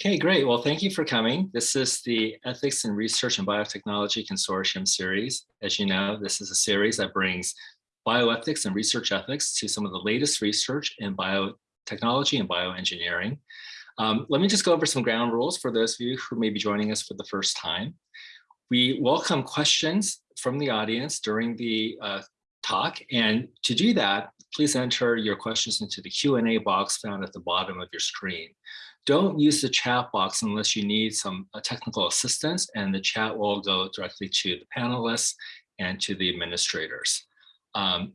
Okay, great. Well, thank you for coming. This is the Ethics and Research and Biotechnology Consortium series. As you know, this is a series that brings bioethics and research ethics to some of the latest research in biotechnology and bioengineering. Um, let me just go over some ground rules for those of you who may be joining us for the first time. We welcome questions from the audience during the uh, talk. And to do that, please enter your questions into the Q&A box found at the bottom of your screen. Don't use the chat box unless you need some uh, technical assistance and the chat will go directly to the panelists and to the administrators. Um,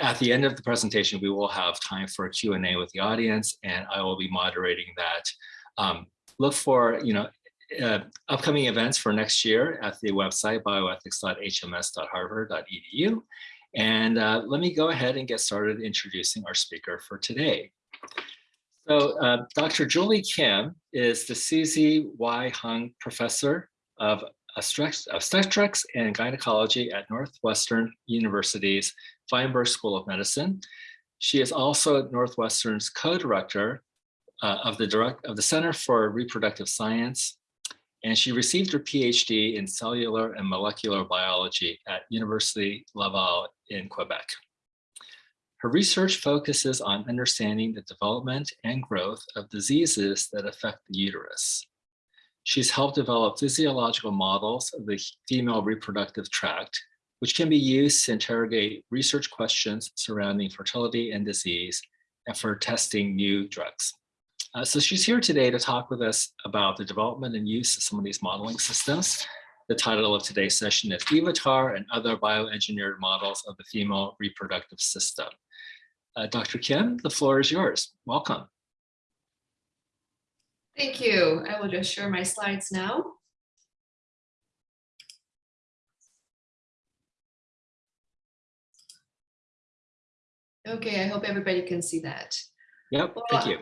at the end of the presentation, we will have time for a Q&A with the audience and I will be moderating that. Um, look for, you know, uh, upcoming events for next year at the website bioethics.hms.harvard.edu. And uh, let me go ahead and get started introducing our speaker for today. So uh, Dr. Julie Kim is the Susie Y. Hung Professor of Obstetrics and Gynecology at Northwestern University's Feinberg School of Medicine. She is also Northwestern's co-director uh, of of the Center for Reproductive Science, and she received her PhD in cellular and molecular biology at University Laval in Quebec. Her research focuses on understanding the development and growth of diseases that affect the uterus. She's helped develop physiological models of the female reproductive tract, which can be used to interrogate research questions surrounding fertility and disease and for testing new drugs. Uh, so she's here today to talk with us about the development and use of some of these modeling systems. The title of today's session is EVATAR and Other Bioengineered Models of the Female Reproductive System. Uh, Dr. Kim, the floor is yours. Welcome. Thank you. I will just share my slides now. Okay, I hope everybody can see that. Yep, well, thank you.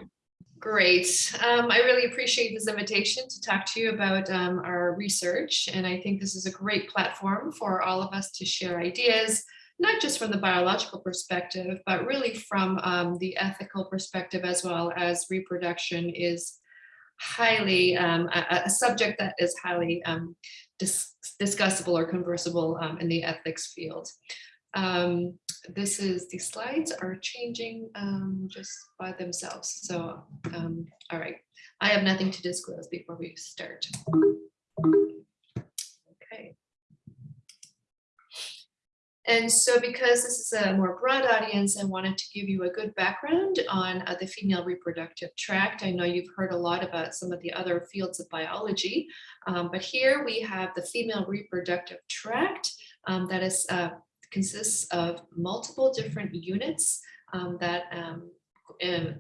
Great. Um, I really appreciate this invitation to talk to you about um, our research. And I think this is a great platform for all of us to share ideas, not just from the biological perspective, but really from um, the ethical perspective as well as reproduction is highly, um, a, a, subject that is highly um, dis discussable or conversable um, in the ethics field. Um, this is, the slides are changing um, just by themselves. So, all right, I have nothing to disclose before we start. Okay. And so because this is a more broad audience, I wanted to give you a good background on uh, the female reproductive tract. I know you've heard a lot about some of the other fields of biology, um, but here we have the female reproductive tract um, that is uh, consists of multiple different units um, that um,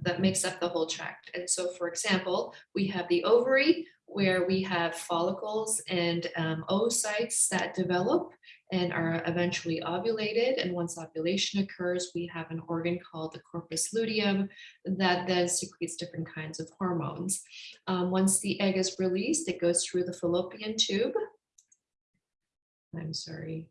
that makes up the whole tract. And so, for example, we have the ovary, where we have follicles and um, oocytes that develop and are eventually ovulated. And once ovulation occurs, we have an organ called the corpus luteum that then secretes different kinds of hormones. Um, once the egg is released, it goes through the fallopian tube. I'm sorry,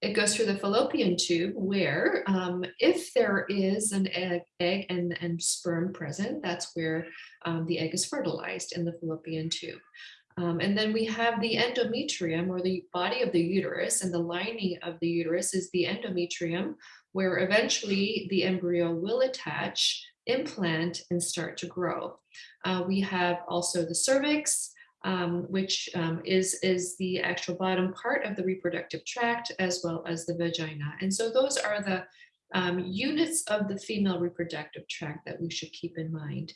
it goes through the fallopian tube where um, if there is an egg, egg and, and sperm present, that's where um, the egg is fertilized in the fallopian tube. Um, and then we have the endometrium or the body of the uterus and the lining of the uterus is the endometrium where eventually the embryo will attach, implant and start to grow. Uh, we have also the cervix, um, which um, is, is the actual bottom part of the reproductive tract as well as the vagina. And so those are the um, units of the female reproductive tract that we should keep in mind.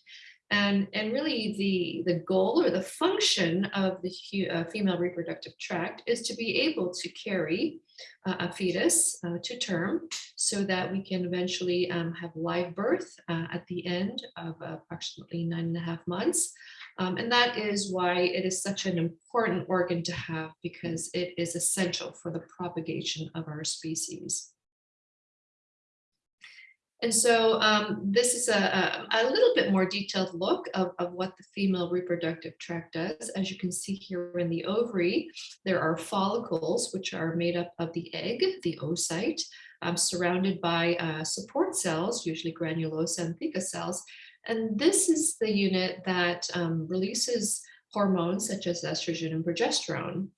And, and really the, the goal or the function of the uh, female reproductive tract is to be able to carry uh, a fetus uh, to term so that we can eventually um, have live birth uh, at the end of approximately nine and a half months. Um, and that is why it is such an important organ to have because it is essential for the propagation of our species. And so um, this is a, a, a, little bit more detailed look of, of what the female reproductive tract does. As you can see here in the ovary, there are follicles, which are made up of the egg, the oocyte, um, surrounded by uh, support cells, usually granulosa and theca cells, And this is the unit that um, releases hormones such as estrogen and progesterone.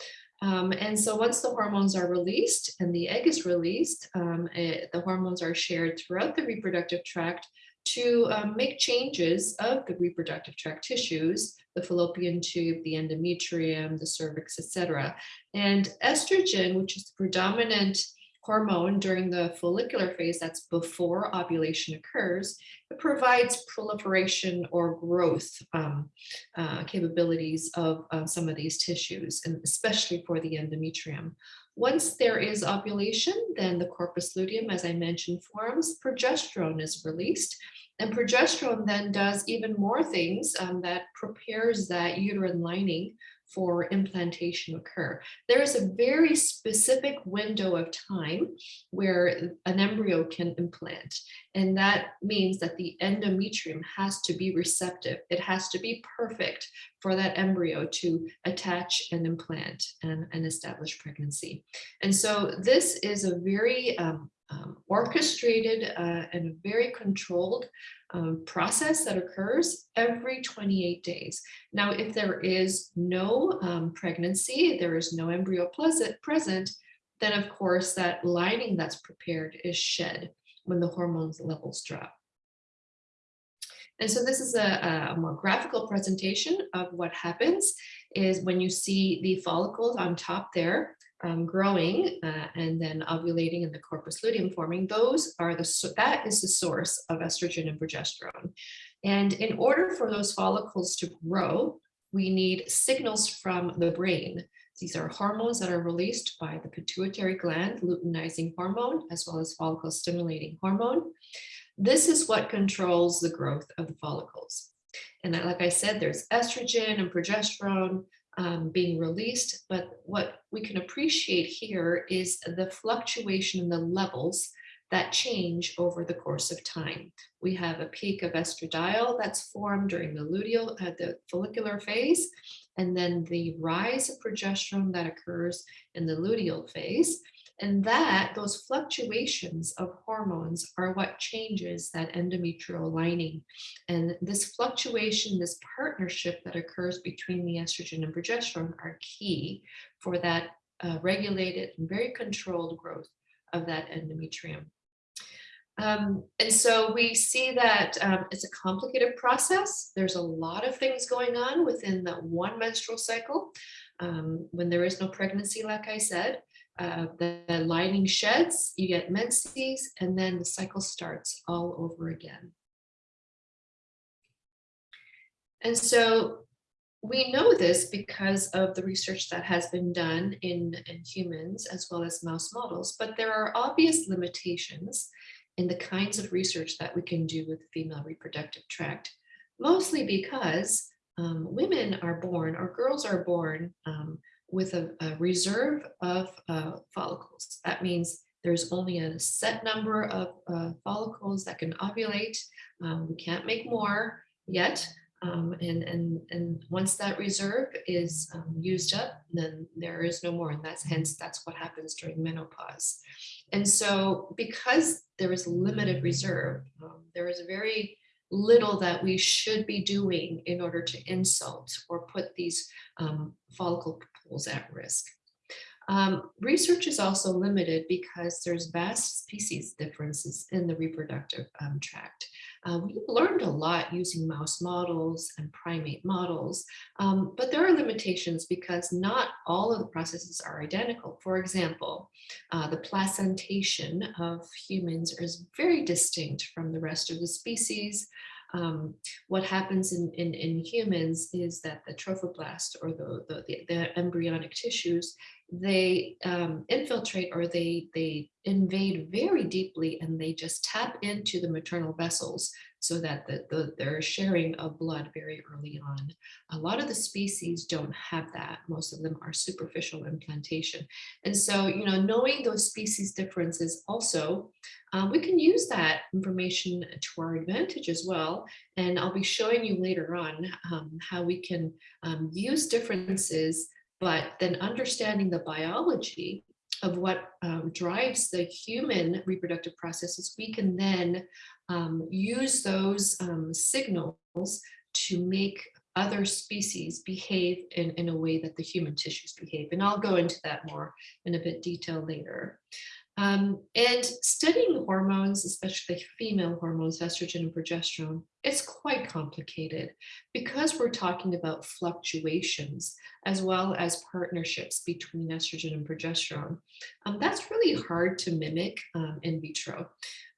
Um, and so once the hormones are released and the egg is released, um, it, the hormones are shared throughout the reproductive tract to um, make changes of the reproductive tract tissues, the fallopian tube, the endometrium, the cervix, etc. And estrogen, which is the predominant hormone during the follicular phase, that's before ovulation occurs, it provides proliferation or growth um, uh, capabilities of some of these tissues, and especially for the endometrium. Once there is ovulation, then the corpus luteum, as I mentioned, forms, progesterone is released, and progesterone then does even more things um, that prepares that uterine lining for implantation occur. There is a very specific window of time where an embryo can implant. And that means that the endometrium has to be receptive. It has to be perfect for that embryo to attach and implant and, and establish pregnancy. And so this is a very um, um, orchestrated uh, and very controlled um, process that occurs every 28 days. Now, if there is no um, pregnancy, there is no embryo present, then of course that lining that's prepared is shed when the hormones levels drop. And so this is a, a, more graphical presentation of what happens is when you see the follicles on top there, um, growing uh, and then ovulating and the corpus luteum forming, those are the, that is the source of estrogen and progesterone. And in order for those follicles to grow, we need signals from the brain. These are hormones that are released by the pituitary gland, luteinizing hormone, as well as follicle stimulating hormone. This is what controls the growth of the follicles. And like I said, there's estrogen and progesterone um, being released, but what we can appreciate here is the fluctuation in the levels that change over the course of time. We have a peak of estradiol that's formed during the luteal, uh, the follicular phase, and then the rise of progesterone that occurs in the luteal phase. And that, those fluctuations of hormones are what changes that endometrial lining. And this fluctuation, this partnership that occurs between the estrogen and progesterone are key for that uh, regulated and very controlled growth of that endometrium. Um, and so we see that um, it's a complicated process. There's a lot of things going on within the one menstrual cycle. Um, when there is no pregnancy, like I said, uh, the, the lining sheds, you get menses, and then the cycle starts all over again. And so we know this because of the research that has been done in, in humans as well as mouse models, but there are obvious limitations in the kinds of research that we can do with the female reproductive tract, mostly because um, women are born or girls are born um, with a, a reserve of uh, follicles. That means there's only a set number of uh, follicles that can ovulate. Um, we can't make more yet. Um, and, and, and once that reserve is um, used up, then there is no more. And that's hence, that's what happens during menopause. And so because there is limited reserve, um, there is very little that we should be doing in order to insult or put these um, follicle pools at risk. Um, research is also limited because there's vast species differences in the reproductive um, tract. Uh, we've learned a lot using mouse models and primate models, um, but there are limitations because not all of the processes are identical. For example, uh, the placentation of humans is very distinct from the rest of the species. Um, what happens in, in, in, humans is that the trophoblast or the, the, the embryonic tissues, they um, infiltrate or they, they invade very deeply and they just tap into the maternal vessels so that the, the, they're sharing of blood very early on. A lot of the species don't have that. Most of them are superficial implantation. And so, you know, knowing those species differences also, um, we can use that information to our advantage as well. And I'll be showing you later on um, how we can um, use differences, but then understanding the biology of what um, drives the human reproductive processes, we can then um, use those um, signals to make other species behave in, in a way that the human tissues behave. And I'll go into that more in a bit detail later. Um, and studying hormones, especially female hormones, estrogen and progesterone, it's quite complicated because we're talking about fluctuations as well as partnerships between estrogen and progesterone. Um, that's really hard to mimic um, in vitro.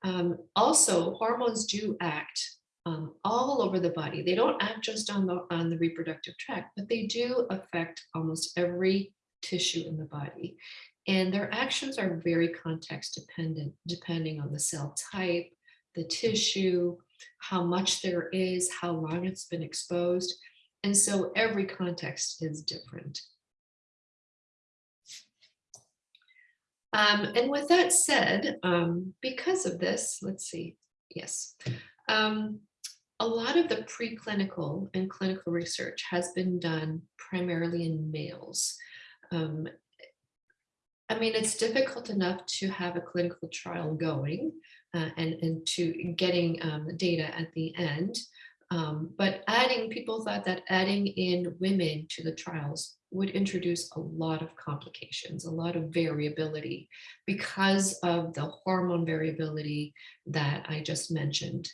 Um, also, hormones do act um, all over the body. They don't act just on the, on the reproductive tract, but they do affect almost every tissue in the body. And their actions are very context dependent, depending on the cell type, the tissue, how much there is, how long it's been exposed. And so every context is different. Um, and with that said, um, because of this, let's see, yes, um, a lot of the preclinical and clinical research has been done primarily in males. Um, I mean, it's difficult enough to have a clinical trial going uh, and, and to getting um, data at the end. Um, but adding, people thought that adding in women to the trials would introduce a lot of complications, a lot of variability because of the hormone variability that I just mentioned.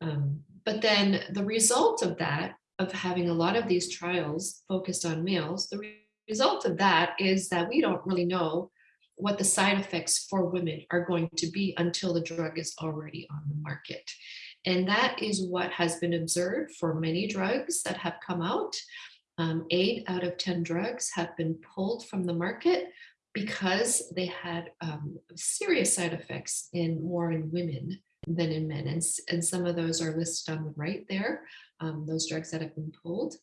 Um, but then the result of that, of having a lot of these trials focused on males, the re result of that is that we don't really know what the side effects for women are going to be until the drug is already on the market. And that is what has been observed for many drugs that have come out. Um, eight out of 10 drugs have been pulled from the market because they had um, serious side effects in more in women than in men. And, and some of those are listed on the right there, um, those drugs that have been pulled.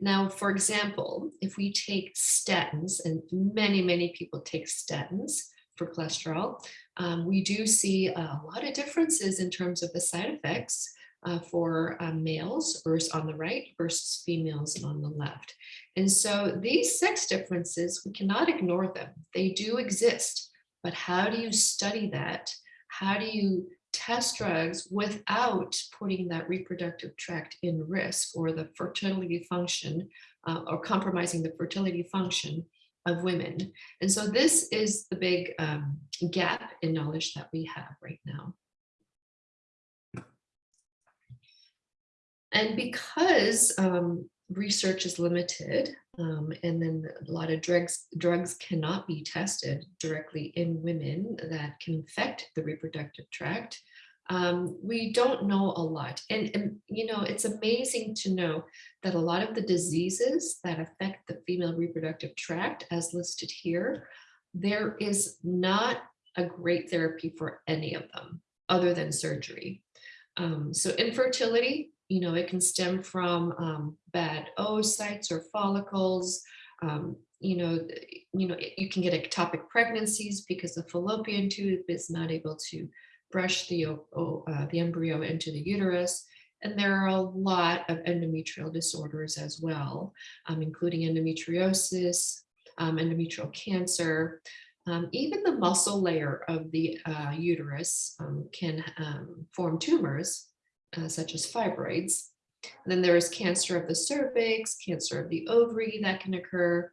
Now, for example, if we take statins, and many, many people take statins for cholesterol, um, we do see a lot of differences in terms of the side effects uh, for um, males versus on the right versus females on the left. And so these sex differences, we cannot ignore them. They do exist, but how do you study that? How do you test drugs without putting that reproductive tract in risk or the fertility function uh, or compromising the fertility function of women. And so this is the big um, gap in knowledge that we have right now. And because um, research is limited, um, and then a lot of drugs drugs cannot be tested directly in women that can affect the reproductive tract. Um, we don't know a lot. And, and, you know, it's amazing to know that a lot of the diseases that affect the female reproductive tract, as listed here, there is not a great therapy for any of them other than surgery. Um, so infertility, you know, it can stem from um, bad oocytes or follicles. Um, you know, you know, you can get ectopic pregnancies because the fallopian tube is not able to brush the, uh, the embryo into the uterus. And there are a lot of endometrial disorders as well, um, including endometriosis, um, endometrial cancer, um, even the muscle layer of the uh, uterus um, can form tumors, uh, such as fibroids. And then there is cancer of the cervix, cancer of the ovary that can occur.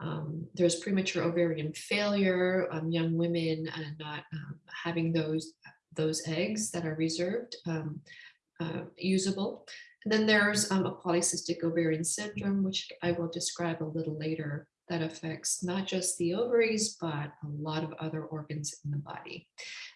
Um, there's premature ovarian failure, um, young women uh, not um, having those, those eggs that are reserved um, uh, usable. And then there's um, a polycystic ovarian syndrome, which I will describe a little later, that affects not just the ovaries, but a lot of other organs in the body.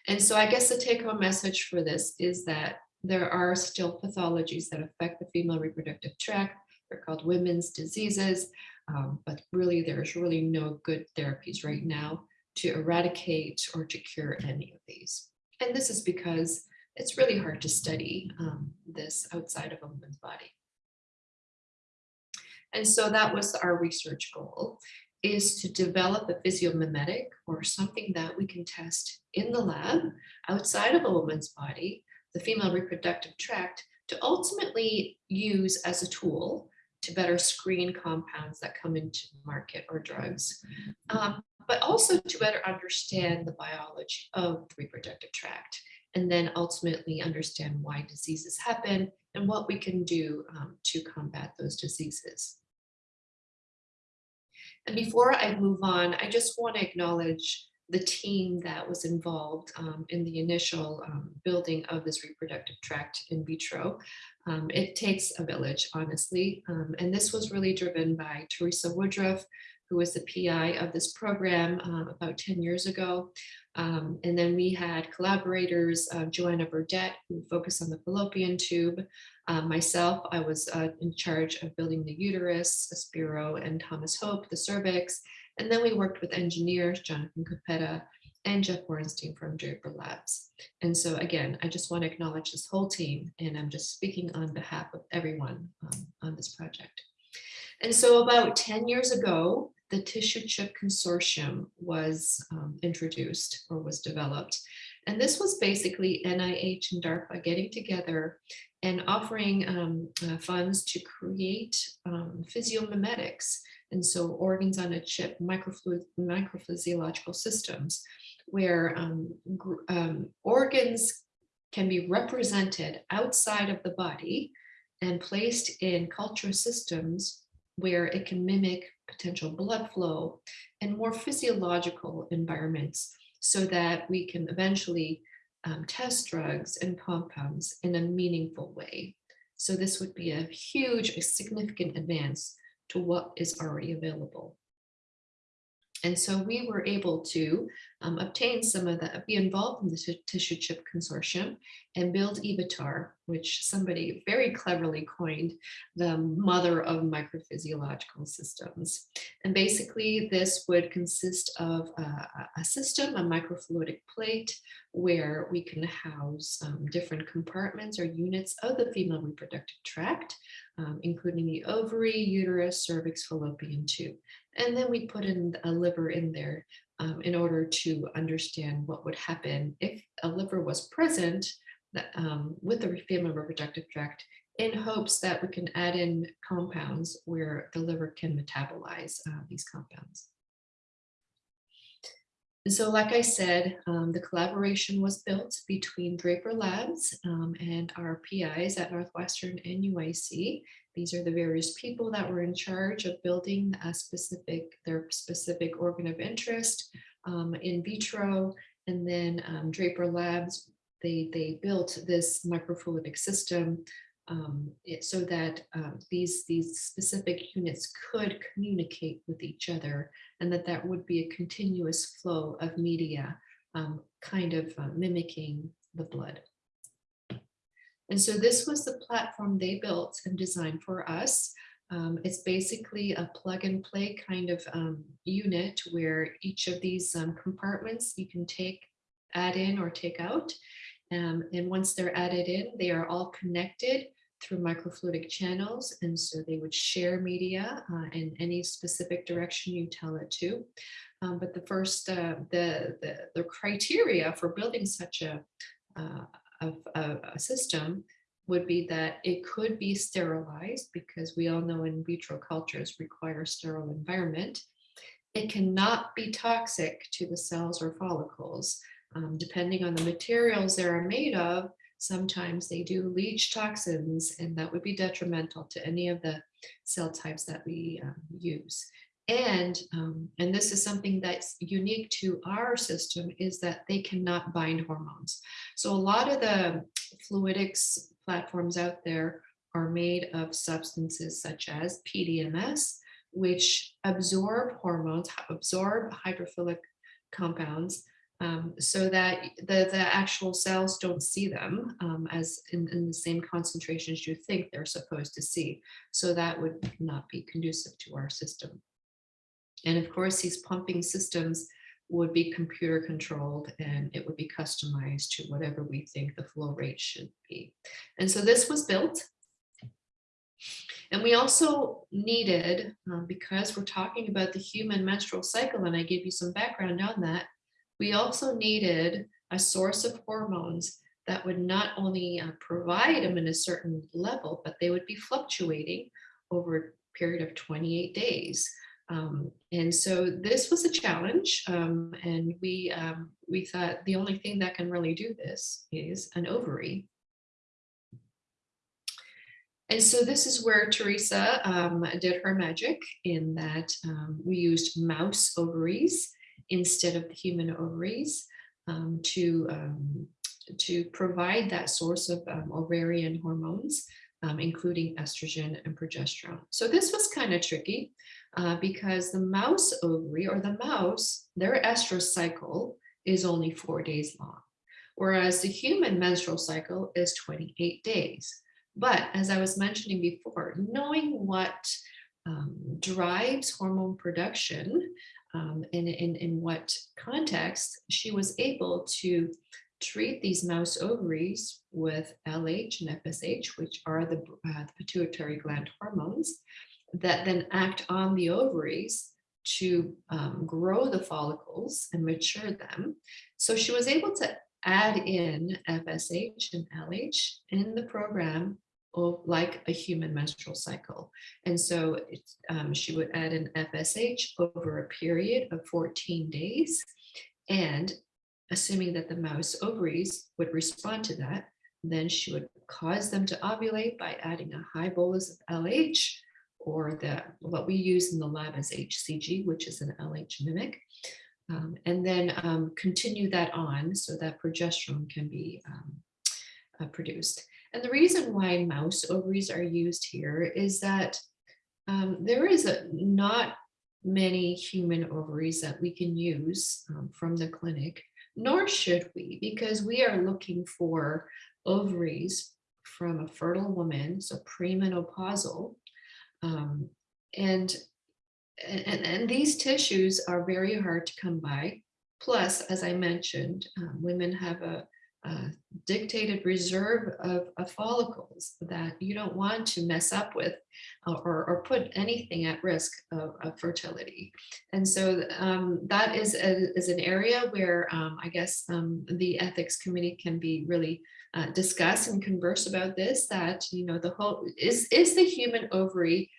And so I guess the take home message for this is that there are still pathologies that affect the female reproductive tract. They're called women's diseases, um, but really there's really no good therapies right now to eradicate or to cure any of these. And this is because it's really hard to study um, this outside of a woman's body. And so that was our research goal is to develop a physiomimetic or something that we can test in the lab outside of a woman's body the female reproductive tract to ultimately use as a tool to better screen compounds that come into market or drugs. Um, but also to better understand the biology of the reproductive tract and then ultimately understand why diseases happen and what we can do um, to combat those diseases. And before I move on, I just want to acknowledge the team that was involved um, in the initial um, building of this reproductive tract in vitro. Um, it takes a village, honestly, um, and this was really driven by Teresa Woodruff, who was the PI of this program um, about 10 years ago. Um, and then we had collaborators, uh, Joanna Burdette, who focused on the fallopian tube. Uh, myself, I was uh, in charge of building the uterus, Aspiro and Thomas Hope, the cervix. And then we worked with engineers, Jonathan Coppeta and Jeff Borenstein from Draper Labs. And so again, I just want to acknowledge this whole team and I'm just speaking on behalf of everyone um, on this project. And so about 10 years ago, the Tissue Chip Consortium was um, introduced or was developed. And this was basically NIH and DARPA getting together and offering um, uh, funds to create um, physiomimetics. And so organs on a chip, microphysiological systems, where um, um, organs can be represented outside of the body and placed in culture systems where it can mimic potential blood flow and more physiological environments so that we can eventually um, test drugs and compounds in a meaningful way. So this would be a huge, a significant advance to what is already available. And so we were able to um, obtain some of that, be involved in the tissue chip consortium and build EVATAR, which somebody very cleverly coined the mother of microphysiological systems. And basically this would consist of a, a system, a microfluidic plate, where we can house um, different compartments or units of the female reproductive tract, um, including the ovary, uterus, cervix, fallopian tube. And then we put in a liver in there um, in order to understand what would happen if a liver was present um, with the female reproductive tract in hopes that we can add in compounds where the liver can metabolize uh, these compounds. And so, like I said, um, the collaboration was built between Draper Labs um, and our PIs at Northwestern and UIC. These are the various people that were in charge of building a specific, their specific organ of interest um, in vitro. And then um, Draper Labs, they, they built this microfluidic system um, it, so that um, these, these specific units could communicate with each other and that that would be a continuous flow of media, um, kind of uh, mimicking the blood. And so this was the platform they built and designed for us. Um, it's basically a plug and play kind of um, unit where each of these um, compartments you can take, add in or take out. Um, and once they're added in, they are all connected through microfluidic channels. And so they would share media uh, in any specific direction you tell it to. Um, but the first, uh, the, the, the criteria for building such a, uh, a, a system would be that it could be sterilized because we all know in vitro cultures require sterile environment. It cannot be toxic to the cells or follicles. Um, depending on the materials they are made of, sometimes they do leach toxins and that would be detrimental to any of the cell types that we um, use. And, um, and this is something that's unique to our system is that they cannot bind hormones. So a lot of the fluidics platforms out there are made of substances such as PDMS, which absorb hormones, absorb hydrophilic compounds, um, so that the, the actual cells don't see them um, as in, in, the same concentrations you think they're supposed to see. So that would not be conducive to our system. And of course, these pumping systems would be computer controlled and it would be customized to whatever we think the flow rate should be. And so this was built. And we also needed, um, because we're talking about the human menstrual cycle, and I gave you some background on that, we also needed a source of hormones that would not only uh, provide them in a certain level, but they would be fluctuating over a period of 28 days. Um, and so this was a challenge, um, and we um, we thought the only thing that can really do this is an ovary. And so this is where Teresa um, did her magic in that um, we used mouse ovaries instead of the human ovaries um, to, um, to provide that source of um, ovarian hormones, um, including estrogen and progesterone. So this was kind of tricky uh, because the mouse ovary or the mouse, their estrous cycle is only four days long, whereas the human menstrual cycle is 28 days. But as I was mentioning before, knowing what um, drives hormone production um, in, in what context, she was able to treat these mouse ovaries with LH and FSH, which are the, uh, the pituitary gland hormones that then act on the ovaries to um, grow the follicles and mature them. So she was able to add in FSH and LH in the program like a human menstrual cycle. And so um, she would add an FSH over a period of 14 days. And assuming that the mouse ovaries would respond to that, then she would cause them to ovulate by adding a high bolus of LH or the what we use in the lab is HCG, which is an LH mimic. Um, and then um, continue that on so that progesterone can be um, uh, produced. And the reason why mouse ovaries are used here is that um, there is a, not many human ovaries that we can use um, from the clinic, nor should we, because we are looking for ovaries from a fertile woman, so premenopausal. Um, and, and, and these tissues are very hard to come by. Plus, as I mentioned, um, women have a, uh, dictated reserve of, of, follicles that you don't want to mess up with uh, or, or, put anything at risk of, of fertility. And so um, that is, a, is an area where um, I guess um, the ethics committee can be really uh, discuss and converse about this, that, you know, the whole, is, is the human ovary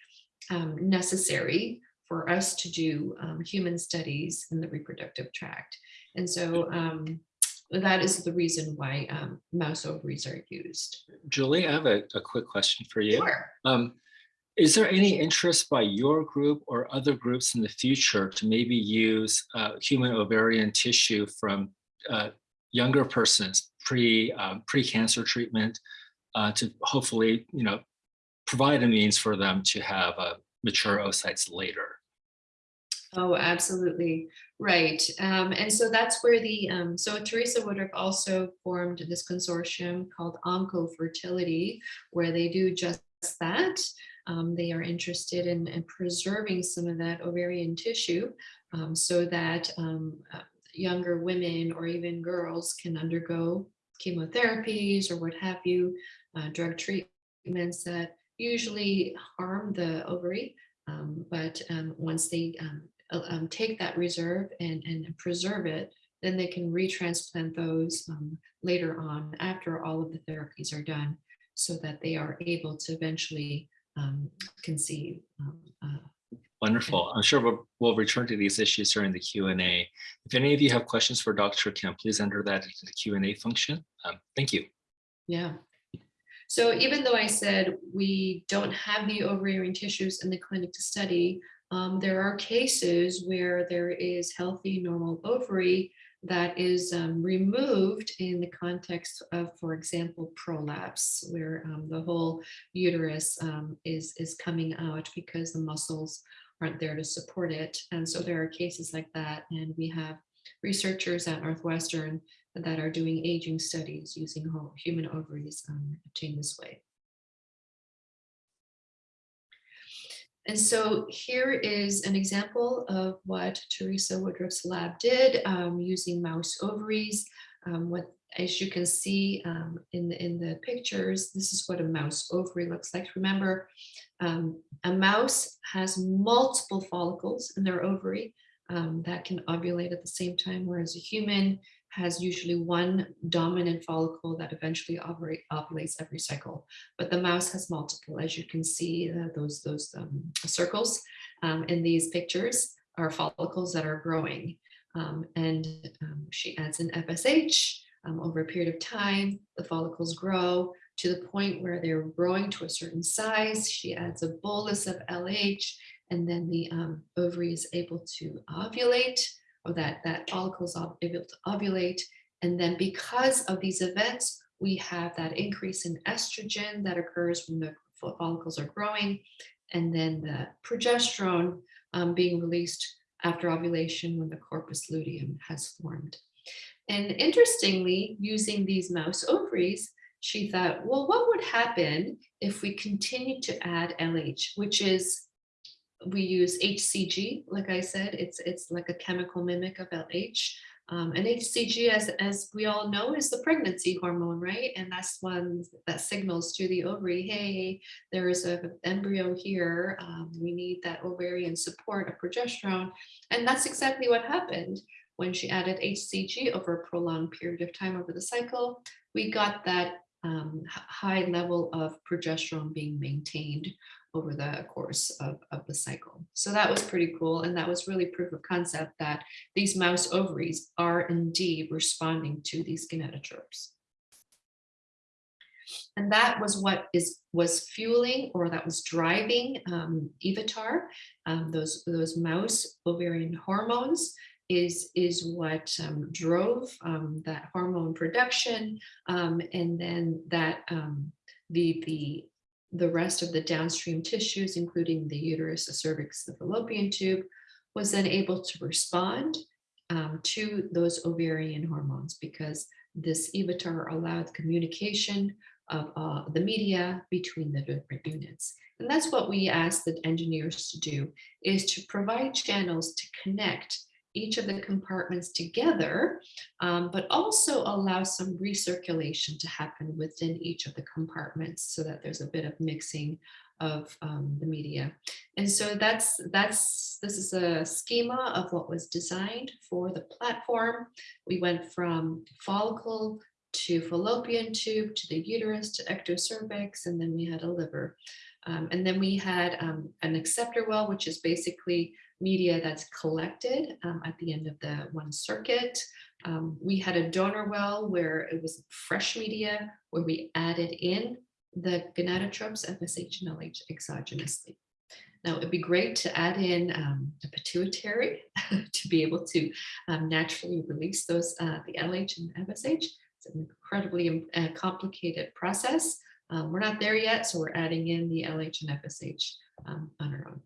um, necessary for us to do um, human studies in the reproductive tract? And so um, that is the reason why um, mouse ovaries are used. Julie, I have a, a quick question for you. Sure. Um, is there any interest by your group or other groups in the future to maybe use uh, human ovarian tissue from uh, younger persons pre um, pre-cancer treatment uh, to hopefully you know provide a means for them to have uh, mature oocytes later? Oh, absolutely. Right. Um, and so that's where the, um, so Teresa Woodruff also formed this consortium called Oncofertility, where they do just that. Um, they are interested in, in, preserving some of that ovarian tissue um, so that um, uh, younger women or even girls can undergo chemotherapies or what have you, uh, drug treatments that usually harm the ovary. Um, but once they uh, um, take that reserve and, and preserve it, then they can retransplant those um, later on after all of the therapies are done so that they are able to eventually um, conceive. Um, uh, Wonderful. I'm sure we'll, we'll, return to these issues during the Q&A. If any of you have questions for Dr. Kim, please enter that into the Q&A function. Um, thank you. Yeah. So even though I said we don't have the ovarian tissues in the clinic to study, um, there are cases where there is healthy normal ovary that is um, removed in the context of, for example, prolapse, where um, the whole uterus um, is, is coming out because the muscles aren't there to support it. And so there are cases like that. And we have researchers at Northwestern that are doing aging studies using human ovaries um, obtained this way. And so here is an example of what Teresa Woodruff's lab did um, using mouse ovaries. Um, what, as you can see um, in, the, in the pictures, this is what a mouse ovary looks like. Remember, um, a mouse has multiple follicles in their ovary. um, that can ovulate at the same time, whereas a human has usually one dominant follicle that eventually ovulate, ovulates every cycle. But the mouse has multiple, as you can see, uh, those, those um, circles um, in these pictures are follicles that are growing. Um, and um, she adds an FSH um, over a period of time, the follicles grow to the point where they're growing to a certain size. She adds a bolus of LH and then the um, ovary is able to ovulate or that, that follicle is able to ovulate. And then because of these events, we have that increase in estrogen that occurs when the follicles are growing and then the progesterone um, being released after ovulation when the corpus luteum has formed. And interestingly, using these mouse ovaries, she thought, well, what would happen if we continue to add LH, which is, we use HCG, like I said, it's, it's like a chemical mimic of LH. Um, and HCG, as, as we all know, is the pregnancy hormone, right? And that's one that signals to the ovary, hey, there is an embryo here. Um, we need that ovarian support of progesterone. And that's exactly what happened when she added HCG over a prolonged period of time over the cycle. We got that um, high level of progesterone being maintained over the course of, of the cycle. So that was pretty cool. And that was really proof of concept that these mouse ovaries are indeed responding to these gonadotropes. And that was what is was fueling or that was driving um, EVATAR, um, those, those mouse ovarian hormones is, is what um, drove um, that hormone production um, and then that um, the, the the rest of the downstream tissues, including the uterus, the cervix, the fallopian tube, was then able to respond um, to those ovarian hormones because this EVATAR allowed communication of uh, the media between the different units. And that's what we ask the engineers to do, is to provide channels to connect each of the compartments together, um, but also allow some recirculation to happen within each of the compartments so that there's a bit of mixing of um, the media. And so that's, that's, this is a schema of what was designed for the platform. We went from follicle to fallopian tube to the uterus to ectocervix, and then we had a liver. Um, and then we had um, an acceptor well, which is basically media that's collected um, at the end of the one circuit. Um, we had a donor well where it was fresh media where we added in the gonadotropes FSH and LH exogenously. Now it'd be great to add in um, pituitary to be able to um, naturally release those, uh, the LH and FSH. It's an incredibly uh, complicated process. Um, we're not there yet, so we're adding in the LH and FSH um, on our own.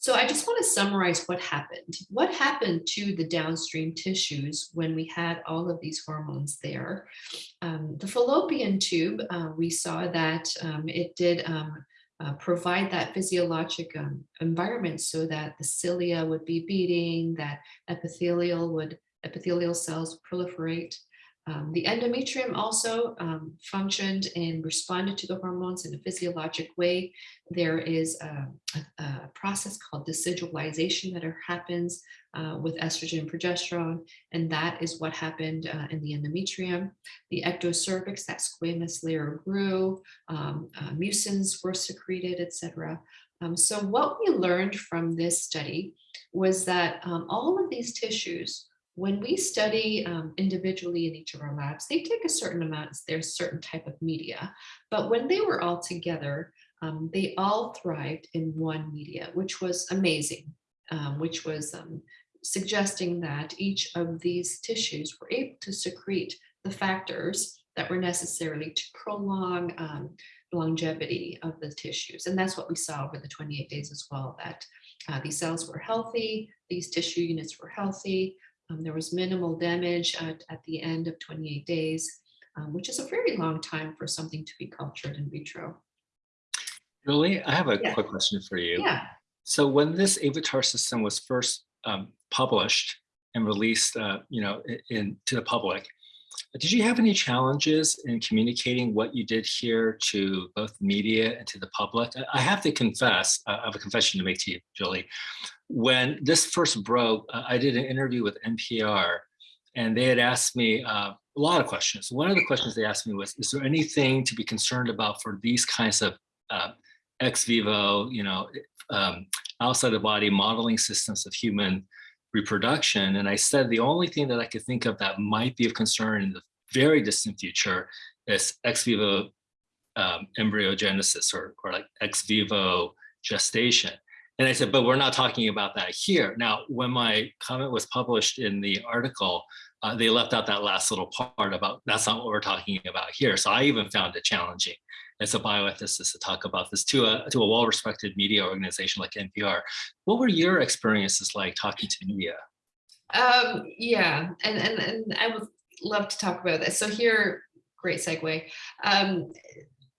So I just want to summarize what happened. What happened to the downstream tissues when we had all of these hormones there? Um, the fallopian tube, uh, we saw that um, it did um, uh, provide that physiologic um, environment so that the cilia would be beating, that epithelial would epithelial cells proliferate. Um, the endometrium also um, functioned and responded to the hormones in a physiologic way. There is a, a, a process called decidualization that happens uh, with estrogen and progesterone, and that is what happened uh, in the endometrium. The ectocervix, that squamous layer grew, um, uh, mucins were secreted, etc. Um, so what we learned from this study was that um, all of these tissues when we study um, individually in each of our labs, they take a certain amount, there's certain type of media, but when they were all together, um, they all thrived in one media, which was amazing, um, which was um, suggesting that each of these tissues were able to secrete the factors that were necessarily to prolong um, longevity of the tissues. And that's what we saw over the 28 days as well, that uh, these cells were healthy, these tissue units were healthy, um, there was minimal damage at, at, the end of 28 days, um, which is a very long time for something to be cultured in vitro. Julie, I have a yeah. quick question for you. Yeah. So when this EVATAR system was first um, published and released, uh, you know, in, in, to the public, Did you have any challenges in communicating what you did here to both media and to the public? I have to confess, I have a confession to make to you, Julie. When this first broke, I did an interview with NPR and they had asked me uh, a lot of questions. One of the questions they asked me was, is there anything to be concerned about for these kinds of uh, ex vivo, you know, um, outside the body modeling systems of human reproduction. And I said the only thing that I could think of that might be of concern in the very distant future is ex vivo um, embryogenesis or, or like ex vivo gestation. And I said, but we're not talking about that here. Now, when my comment was published in the article, uh, they left out that last little part about that's not what we're talking about here. So I even found it challenging as a bioethicist to talk about this to a, to a well-respected media organization like NPR. What were your experiences like talking to media? Um, yeah, and, and, and I would love to talk about this. So here, great segue. Um,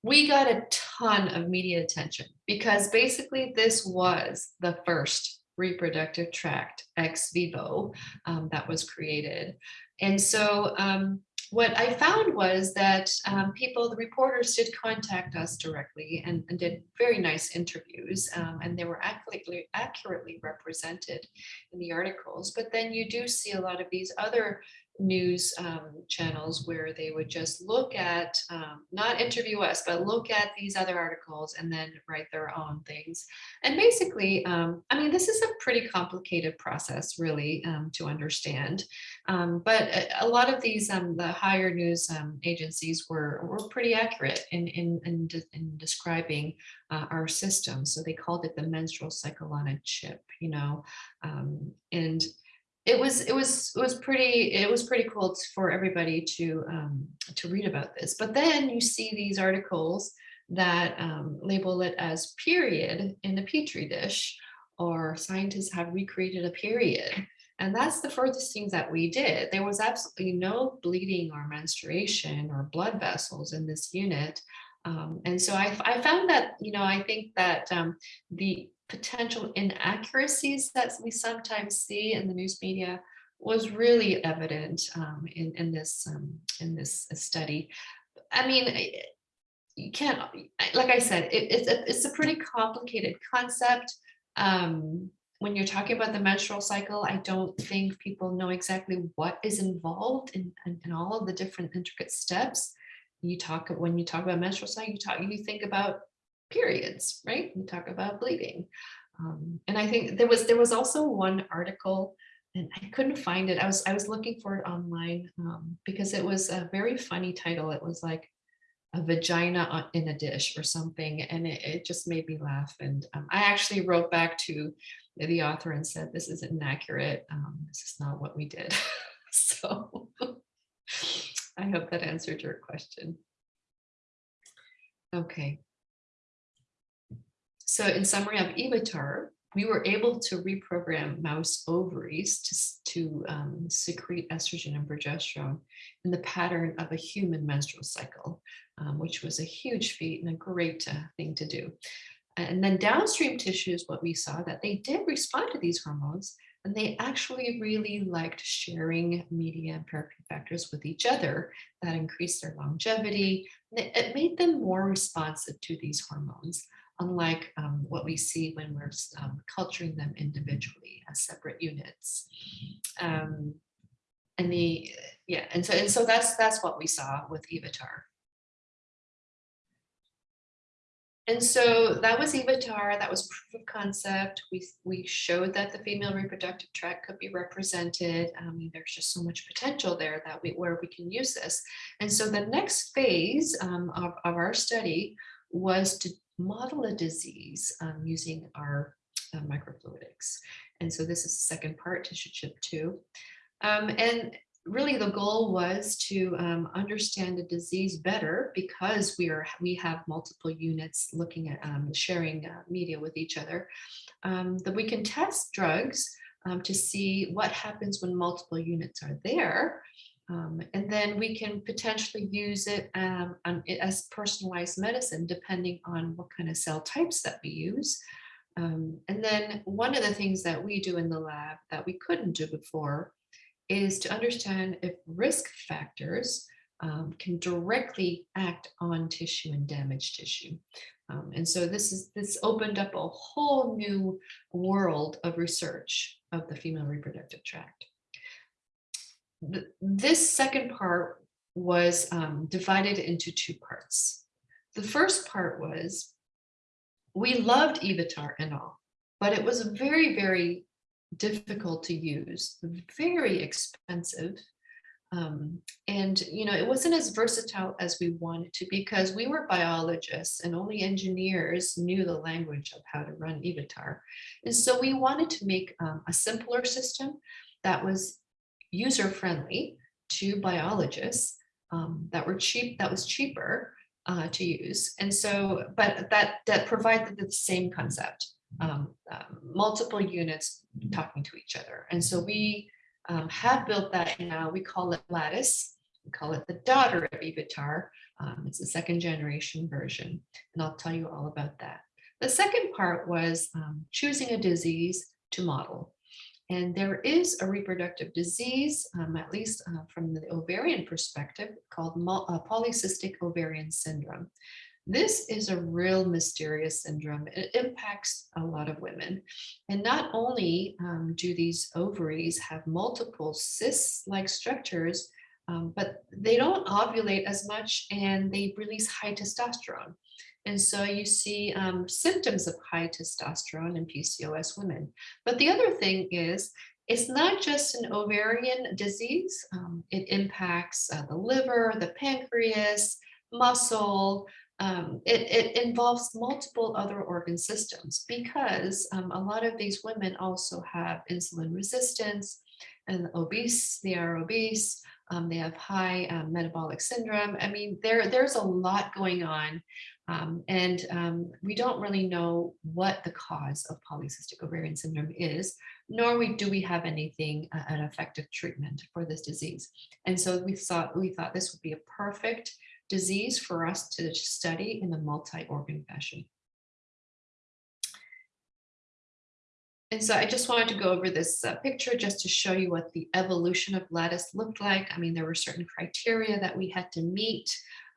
we got a ton of media attention because basically this was the first reproductive tract ex vivo um, that was created. And so um, what I found was that um, people, the reporters did contact us directly and, and did very nice interviews um, and they were accurately, accurately represented in the articles. But then you do see a lot of these other news um, channels where they would just look at, um, not interview us, but look at these other articles and then write their own things. And basically, um, I mean, this is a pretty complicated process really um, to understand. Um, but a, a, lot of these, um, the higher news agencies were, were pretty accurate in, in, in, de in describing uh, our system. So they called it the menstrual cycle on a chip, you know, and it was it was it was pretty it was pretty cool for everybody to um, to read about this. But then you see these articles that um, label it as period in the petri dish, or scientists have recreated a period. And that's the furthest things that we did. There was absolutely no bleeding or menstruation or blood vessels in this unit. Um, and so I, I, found that, you know, I think that um, the potential inaccuracies that we sometimes see in the news media was really evident um, in, in this um, in this uh, study. I mean, you can't, like I said, it, it's, a, it's a pretty complicated concept. Um, when you're talking about the menstrual cycle, I don't think people know exactly what is involved in, in, in all of the different intricate steps. You talk when you talk about menstrual cycle, you talk you think about periods, right? We talk about bleeding. Um, and I think there was there was also one article and I couldn't find it. I was I was looking for it online um, because it was a very funny title. It was like a vagina in a dish or something, and it, it just made me laugh. And um, I actually wrote back to the author and said, "This is inaccurate. Um, this is not what we did." so I hope that answered your question. Okay. So in summary of EVATAR, we were able to reprogram mouse ovaries to, to um, secrete estrogen and progesterone in the pattern of a human menstrual cycle, um, which was a huge feat and a great uh, thing to do. And then downstream tissues, what we saw that they did respond to these hormones and they actually really liked sharing media and paracrine factors with each other that increased their longevity. It made them more responsive to these hormones unlike um, what we see when we're um, culturing them individually as separate units. Um, and the yeah, and so and so that's that's what we saw with EVATAR. And so that was EVATAR, that was proof of concept. We, we showed that the female reproductive tract could be represented. I mean, there's just so much potential there that we, where we can use this. And so the next phase um, of, of our study was to model a disease um, using our uh, microfluidics. And so this is the second part, tissue chip two. Um, and really the goal was to um, understand the disease better because we are we have multiple units looking at um, sharing uh, media with each other um, that we can test drugs um, to see what happens when multiple units are there um, and then we can potentially use it um, um, as personalized medicine, depending on what kind of cell types that we use. Um, and then one of the things that we do in the lab that we couldn't do before is to understand if risk factors um, can directly act on tissue and damaged tissue. Um, and so this is this opened up a whole new world of research of the female reproductive tract. Th this second part was um, divided into two parts. The first part was we loved EVATAR and all, but it was very, very difficult to use, very expensive. Um, and, you know, it wasn't as versatile as we wanted to because we were biologists and only engineers knew the language of how to run EVATAR. And so we wanted to make um, a simpler system that was user-friendly to biologists um, that were cheap, that was cheaper uh, to use. And so, but that, that provided the same concept, um, um, multiple units talking to each other. And so we um, have built that now, we call it Lattice. We call it the daughter of EVATAR. Um, it's a second generation version, and I'll tell you all about that. The second part was um, choosing a disease to model. And there is a reproductive disease, um, at least uh, from the ovarian perspective, called uh, polycystic ovarian syndrome. This is a real mysterious syndrome. It impacts a lot of women. And not only um, do these ovaries have multiple cysts-like structures, um, but they don't ovulate as much and they release high testosterone. And so you see um, symptoms of high testosterone in PCOS women. But the other thing is, it's not just an ovarian disease. Um, it impacts uh, the liver, the pancreas, muscle. Um, it, it, involves multiple other organ systems because um, a lot of these women also have insulin resistance and obese, they are obese, um, they have high um, metabolic syndrome. I mean, there, there's a lot going on um, and um, we don't really know what the cause of polycystic ovarian syndrome is, nor we, do we have anything, uh, an effective treatment for this disease. And so we thought, we thought this would be a perfect disease for us to study in a multi-organ fashion. And so I just wanted to go over this uh, picture just to show you what the evolution of lattice looked like. I mean, there were certain criteria that we had to meet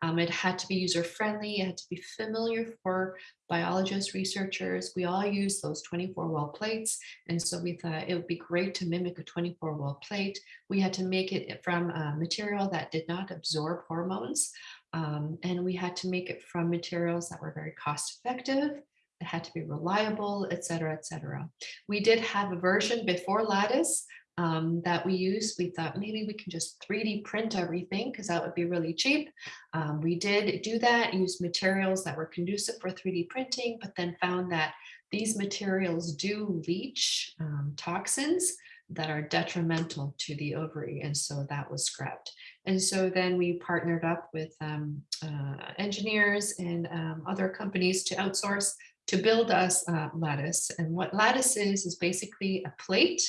um, it had to be user-friendly, it had to be familiar for biologists, researchers. We all use those 24 well plates. And so we thought it would be great to mimic a 24 well plate. We had to make it from a material that did not absorb hormones. Um, and we had to make it from materials that were very cost effective it had to be reliable, et cetera, et cetera. We did have a version before Lattice um, that we use. We thought maybe we can just 3D print everything because that would be really cheap. Um, we did do that, use materials that were conducive for 3D printing, but then found that these materials do leach um, toxins that are detrimental to the ovary. And so that was scrapped. And so then we partnered up with um, uh, engineers and um, other companies to outsource to build us uh, lattice. And what lattice is, is basically a plate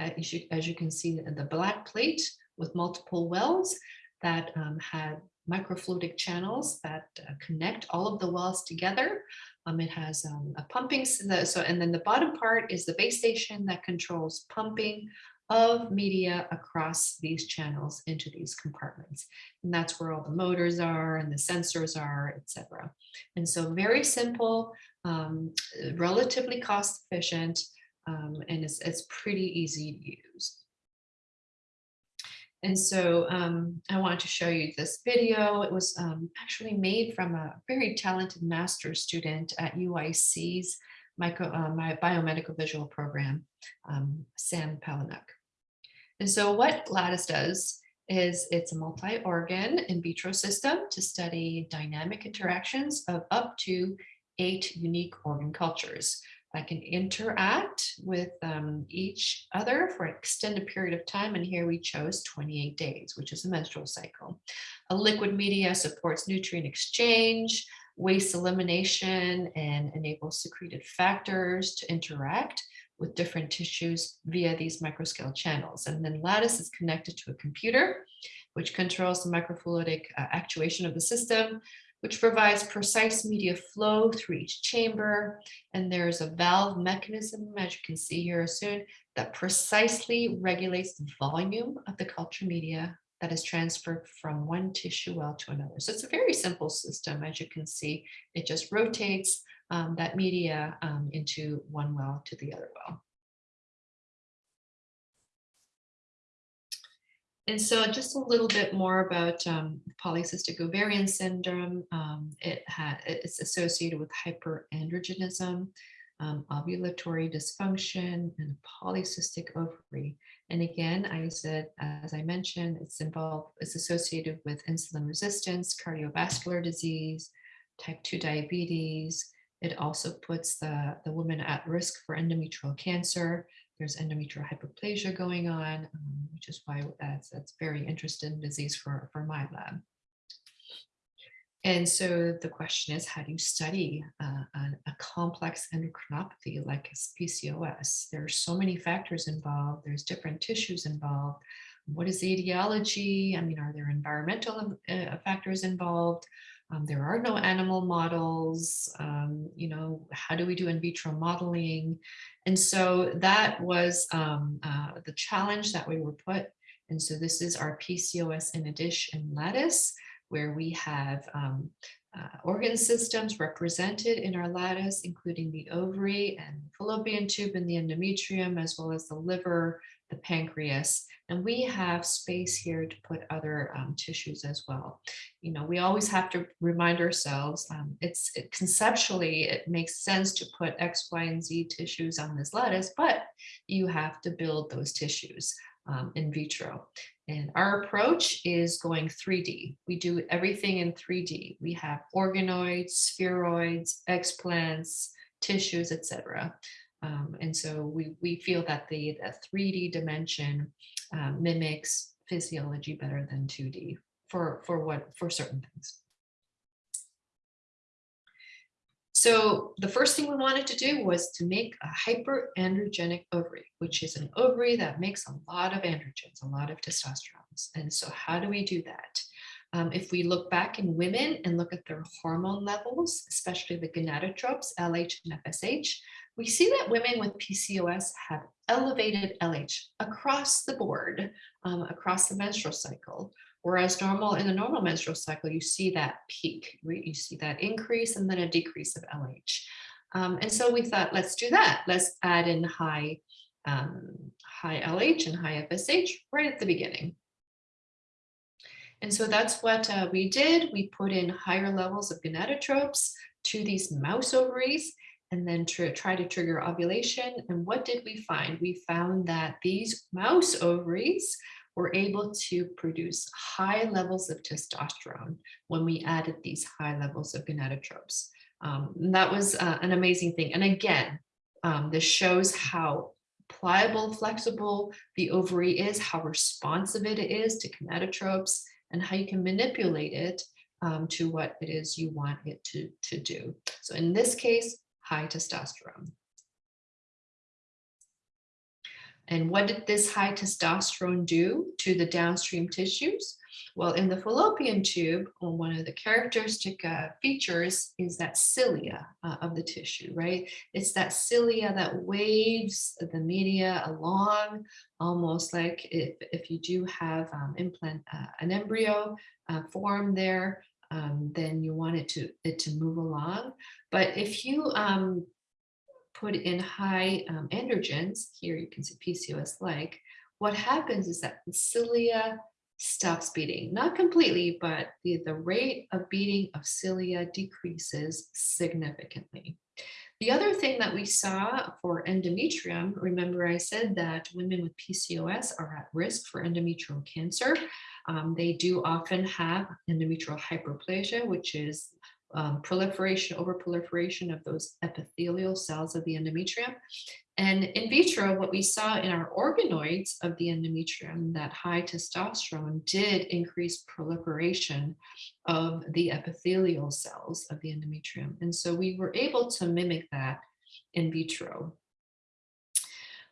as you, as you can see the black plate with multiple wells that um, had microfluidic channels that uh, connect all of the wells together. Um, it has um, a pumping, so and then the bottom part is the base station that controls pumping of media across these channels into these compartments. And that's where all the motors are and the sensors are, etc. And so very simple, um, relatively cost efficient, um, and it's, it's pretty easy to use. And so um, I wanted to show you this video. It was um, actually made from a very talented master's student at UIC's micro, uh, my biomedical visual program, um, Sam Palinuk. And so what Lattice does is it's a multi-organ in vitro system to study dynamic interactions of up to eight unique organ cultures. I can interact with um, each other for an extended period of time. And here we chose 28 days, which is a menstrual cycle. A liquid media supports nutrient exchange, waste elimination, and enables secreted factors to interact with different tissues via these microscale channels. And then Lattice is connected to a computer, which controls the microfluidic uh, actuation of the system, which provides precise media flow through each chamber. And there's a valve mechanism, as you can see here soon, that precisely regulates the volume of the culture media that is transferred from one tissue well to another. So it's a very simple system, as you can see. It just rotates um, that media um, into one well to the other well. And so just a little bit more about um, polycystic ovarian syndrome. Um, it it's associated with hyperandrogenism, um, ovulatory dysfunction, and a polycystic ovary. And again, I said, as I mentioned, it's involved, it's associated with insulin resistance, cardiovascular disease, type 2 diabetes. It also puts the, the woman at risk for endometrial cancer. There's endometrial hyperplasia going on, um, which is why that's, that's very interesting disease for, for my lab. And so the question is, how do you study uh, a, complex endocrinopathy like PCOS? There are so many factors involved. There's different tissues involved. What is the etiology? I mean, are there environmental uh, factors involved? Um, there are no animal models. Um, you know, how do we do in vitro modeling? And so that was um, uh, the challenge that we were put. And so this is our PCOS in a dish and lattice where we have um, uh, organ systems represented in our lattice, including the ovary and fallopian tube and the endometrium, as well as the liver, the pancreas. And we have space here to put other um, tissues as well. You know, we always have to remind ourselves, um, it's it, conceptually, it makes sense to put X, Y, and Z tissues on this lattice, but you have to build those tissues um, in vitro. And our approach is going 3D. We do everything in 3D. We have organoids, spheroids, explants, tissues, etc. Um, and so we, we feel that the, the 3D dimension um, mimics physiology better than 2D for, for what for certain things. So the first thing we wanted to do was to make a hyperandrogenic ovary, which is an ovary that makes a lot of androgens, a lot of testosterone. And so how do we do that? Um, if we look back in women and look at their hormone levels, especially the gonadotropes, LH and FSH, we see that women with PCOS have elevated LH across the board, um, across the menstrual cycle, Whereas normal in the normal menstrual cycle, you see that peak, right? you see that increase and then a decrease of LH. Um, and so we thought, let's do that. Let's add in high, um, high LH and high FSH right at the beginning. And so that's what uh, we did. We put in higher levels of gonadotropes to these mouse ovaries and then try to trigger ovulation. And what did we find? We found that these mouse ovaries were able to produce high levels of testosterone when we added these high levels of gonadotropes. Um, that was uh, an amazing thing. And again, um, this shows how pliable, flexible the ovary is, how responsive it is to gonadotropes, and how you can manipulate it um, to what it is you want it to, to do. So in this case, high testosterone. And what did this high testosterone do to the downstream tissues? Well, in the fallopian tube, one of the characteristic uh, features is that cilia uh, of the tissue, right? It's that cilia that waves the media along, almost like if, if you do have um, implant uh, an embryo uh, form there, um, then you want it to, it to move along. But if you um, put in high um, androgens, here you can see PCOS-like, what happens is that the cilia stops beating, not completely, but the, the rate of beating of cilia decreases significantly. The other thing that we saw for endometrium, remember I said that women with PCOS are at risk for endometrial cancer. Um, they do often have endometrial hyperplasia, which is um, proliferation, overproliferation of those epithelial cells of the endometrium. And in vitro, what we saw in our organoids of the endometrium, that high testosterone did increase proliferation of the epithelial cells of the endometrium. And so we were able to mimic that in vitro.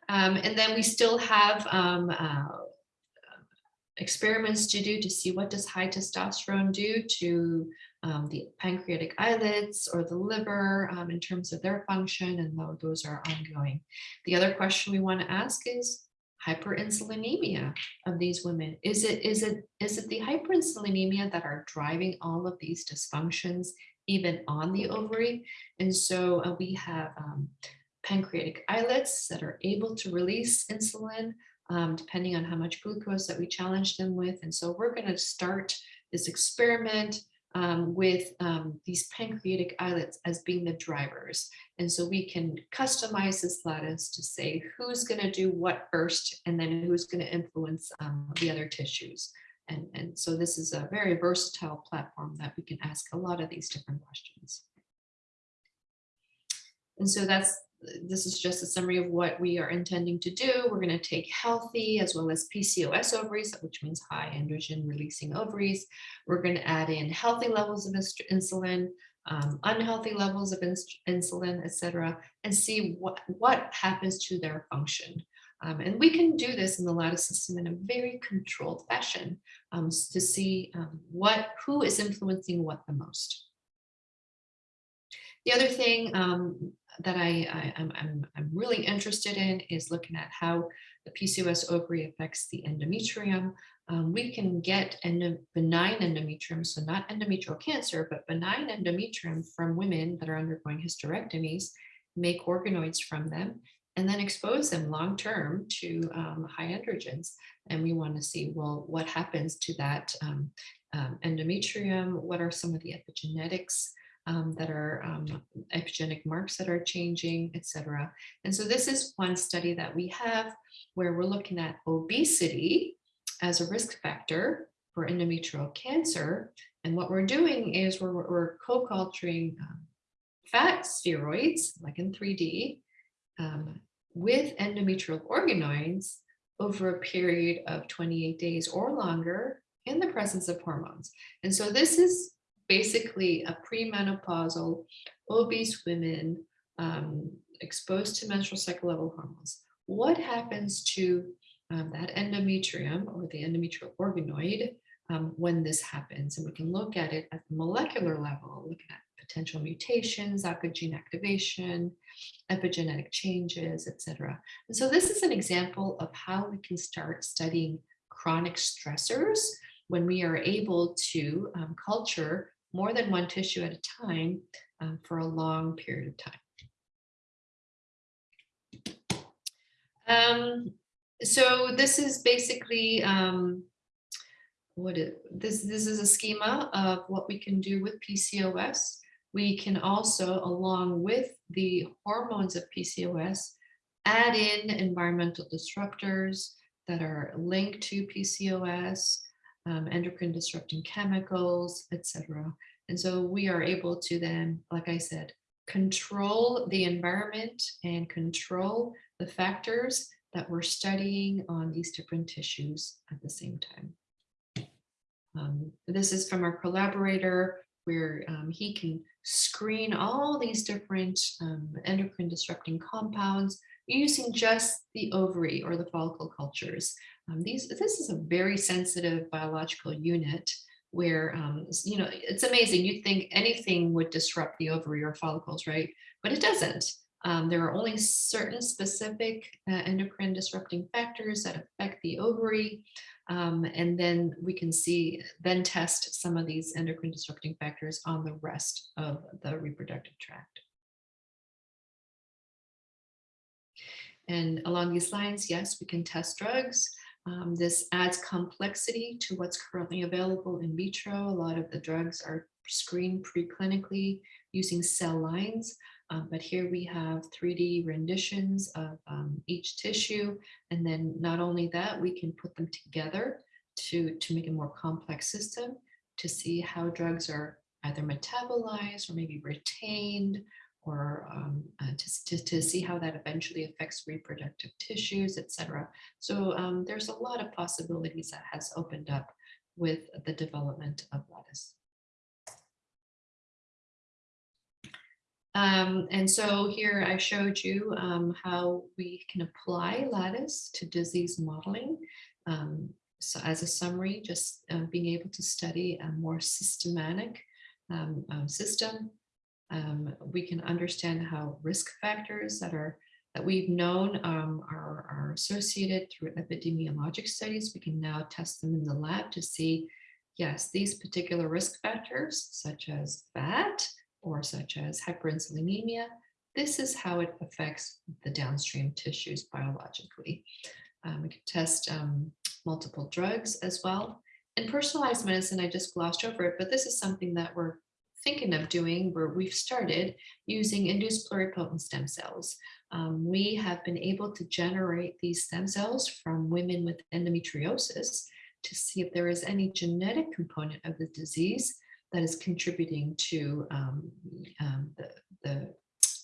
Um, and then we still have um, uh, experiments to do to see what does high testosterone do to um, the pancreatic islets or the liver um, in terms of their function, and tho- those are ongoing. The other question we want to ask is hyperinsulinemia of these women. Is it is it is it the hyperinsulinemia that are driving all of these dysfunctions even on the ovary? And so uh, we have um, pancreatic islets that are able to release insulin um, depending on how much glucose that we challenge them with. And so we're going to start this experiment um, with um, these pancreatic islets as being the drivers. And so we can customize this lattice to say who's going to do what first, and then who's going to influence um, the other tissues. And, and so this is a very versatile platform that we can ask a lot of these different questions. And so that's this is just a summary of what we are intending to do. We're going to take healthy as well as PCOS ovaries, which means high androgen releasing ovaries. We're going to add in healthy levels of insulin, um, unhealthy levels of ins insulin, et cetera, and see what, what happens to their function. Um, and we can do this in the lattice system in a very controlled fashion um, to see um, what who is influencing what the most. The other thing um, that I, I am I'm, I'm really interested in is looking at how the PCOS ovary affects the endometrium. Um, we can get endo, benign endometrium, so not endometrial cancer, but benign endometrium from women that are undergoing hysterectomies, make organoids from them, and then expose them long term to um, high androgens. And we want to see, well, what happens to that um, um, endometrium? What are some of the epigenetics? Um, that are um, epigenetic marks that are changing, etc. And so this is one study that we have where we're looking at obesity as a risk factor for endometrial cancer. And what we're doing is we're, we're co-culturing um, fat spheroids, like in 3D, um, with endometrial organoids over a period of 28 days or longer in the presence of hormones. And so this is basically a premenopausal obese women um, exposed to menstrual cycle level hormones. What happens to um, that endometrium or the endometrial organoid um, when this happens? And we can look at it at the molecular level, looking at potential mutations, oncogene activation, epigenetic changes, etc. And so this is an example of how we can start studying chronic stressors when we are able to um, culture more than one tissue at a time um, for a long period of time. Um, so this is basically um, what it, this this is a schema of what we can do with PCOS. We can also, along with the hormones of PCOS, add in environmental disruptors that are linked to PCOS, um, endocrine disrupting chemicals, etc. And so we are able to then, like I said, control the environment and control the factors that we're studying on these different tissues at the same time. Um, this is from our collaborator where um, he can screen all these different um, endocrine disrupting compounds using just the ovary or the follicle cultures. Um, these, this is a very sensitive biological unit where, um, you know, it's amazing. You'd think anything would disrupt the ovary or follicles, right? But it doesn't. Um, there are only certain specific uh, endocrine disrupting factors that affect the ovary. Um, and then we can see, then test some of these endocrine disrupting factors on the rest of the reproductive tract. And along these lines, yes, we can test drugs. Um, this adds complexity to what's currently available in vitro. A lot of the drugs are screened preclinically using cell lines, um, but here we have 3D renditions of um, each tissue. And then not only that, we can put them together to, to make a more complex system to see how drugs are either metabolized or maybe retained or um, uh, to, to, to, see how that eventually affects reproductive tissues, etc. So um, there's a lot of possibilities that has opened up with the development of lattice. Um, and so here I showed you um, how we can apply lattice to disease modeling. Um, so as a summary, just uh, being able to study a more systematic um, um, system. Um, we can understand how risk factors that are that we've known um, are, are associated through epidemiologic studies. We can now test them in the lab to see, yes, these particular risk factors, such as fat or such as hyperinsulinemia, this is how it affects the downstream tissues biologically. Um, we can test um, multiple drugs as well. In personalized medicine, I just glossed over it, but this is something that we're thinking of doing where we've started using induced pluripotent stem cells. Um, we have been able to generate these stem cells from women with endometriosis to see if there is any genetic component of the disease that is contributing to um, um, the, the,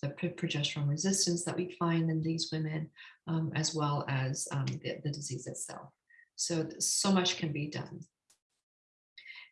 the, progesterone resistance that we find in these women, um, as well as um, the, the disease itself. So, so much can be done.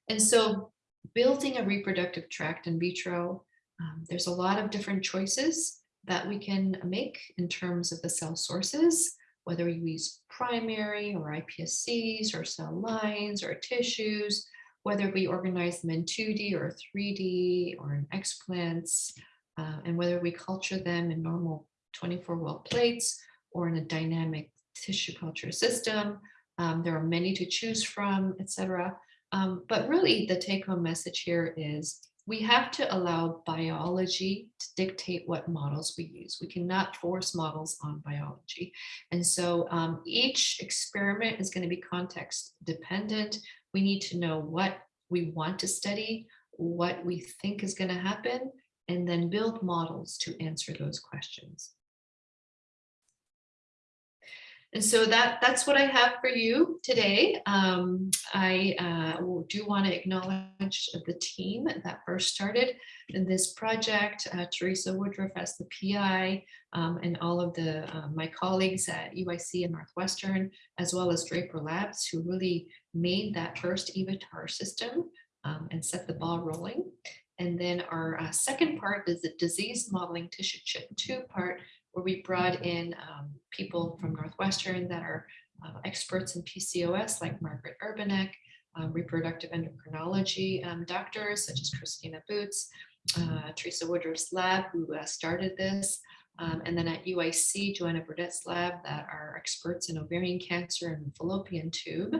And so building a reproductive tract in vitro, um, there's a lot of different choices that we can make in terms of the cell sources, whether we use primary or iPSCs or cell lines or tissues, whether we organize them in 2D or 3D or in explants, uh, and whether we culture them in normal 24 well plates or in a dynamic tissue culture system. Um, there are many to choose from, etc. Um, but really the take home message here is we have to allow biology to dictate what models we use. We cannot force models on biology. And so um, each experiment is going to be context dependent. We need to know what we want to study, what we think is going to happen, and then build models to answer those questions. And so that that's what I have for you today. Um, I uh, do want to acknowledge the team that first started in this project, uh, Teresa Woodruff as the PI, um, and all of the uh, my colleagues at UIC and Northwestern, as well as Draper Labs, who really made that first EVATAR system um, and set the ball rolling. And then our uh, second part is the disease modeling tissue chip two part, where we brought in um, people from Northwestern that are uh, experts in PCOS, like Margaret Urbanek, um, reproductive endocrinology um, doctors, such as Christina Boots, uh, Teresa Woodruff's lab, who uh, started this, um, and then at UIC, Joanna Burdette's lab that are experts in ovarian cancer and fallopian tube.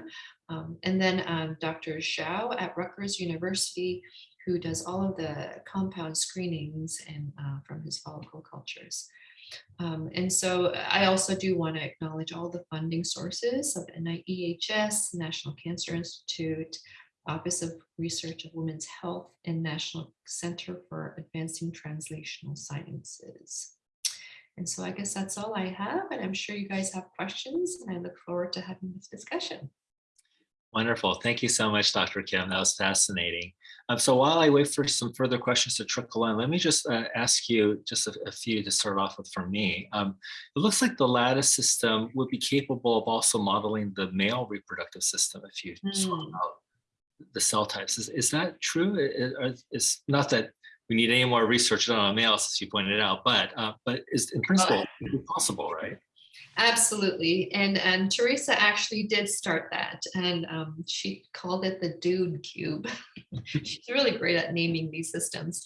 Um, and then um, Dr. Zhao at Rutgers University, who does all of the compound screenings and uh, from his follicle cultures. Um, and so I also do want to acknowledge all the funding sources of NIEHS, National Cancer Institute, Office of Research of Women's Health, and National Center for Advancing Translational Sciences. And so I guess that's all I have, and I'm sure you guys have questions, and I look forward to having this discussion. Wonderful. Thank you so much, Dr. Kim. That was fascinating. Um, so while I wait for some further questions to trickle in, let me just uh, ask you just a, a, few to start off with for me. Um, it looks like the lattice system would be capable of also modeling the male reproductive system if you mm. swap out the cell types. Is, is that true? It, it, it's not that we need any more research done on males, as you pointed out, but uh, but is in principle possible, right? Absolutely. And, and Teresa actually did start that and um, she called it the dude cube. She's really great at naming these systems.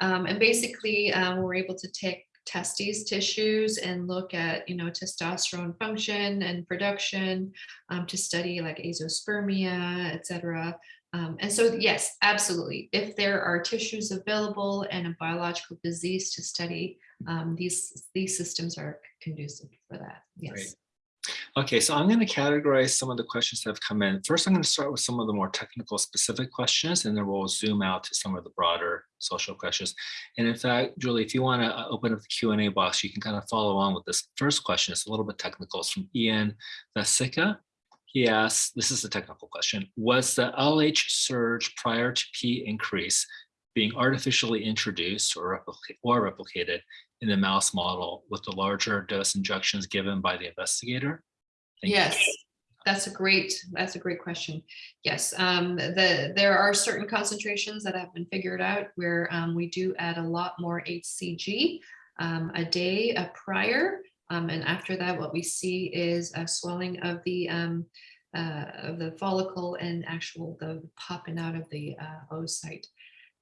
Um, and basically um, we're able to take testes tissues and look at, you know, testosterone function and production um, to study like azoospermia, et cetera. Um, and so, yes, absolutely. If there are tissues available and a biological disease to study, um, these these systems are conducive for that. Yes. Great. Okay, so I'm going to categorize some of the questions that have come in. First, I'm going to start with some of the more technical specific questions, and then we'll zoom out to some of the broader social questions. And in fact, Julie, if you want to uh, open up the Q&A box, you can kind of follow along with this first question. It's a little bit technical. It's from Ian Vasica. He asks, this is a technical question, was the LH surge prior to P increase being artificially introduced or, replica or replicated in the mouse model with the larger dose injections given by the investigator? Thank yes. You. That's a great, that's a great question. Yes, um, the, there are certain concentrations that have been figured out where um, we do add a lot more HCG um, a day uh, prior um, and after that, what we see is a swelling of the um, uh, of the follicle and actual the popping out of the uh, oocyte.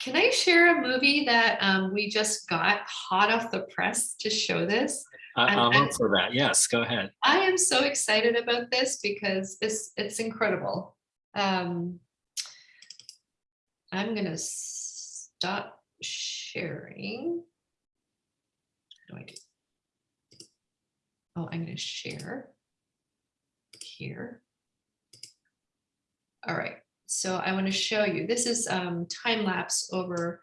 Can I share a movie that um, we just got hot off the press to show this? I- I'm- look for that. Yes, go ahead. I am so excited about this because it's it's incredible. Um, I'm gonna stop sharing. What do I do? Oh, I'm gonna share here. All right, so I want to show you, this is um, time lapse over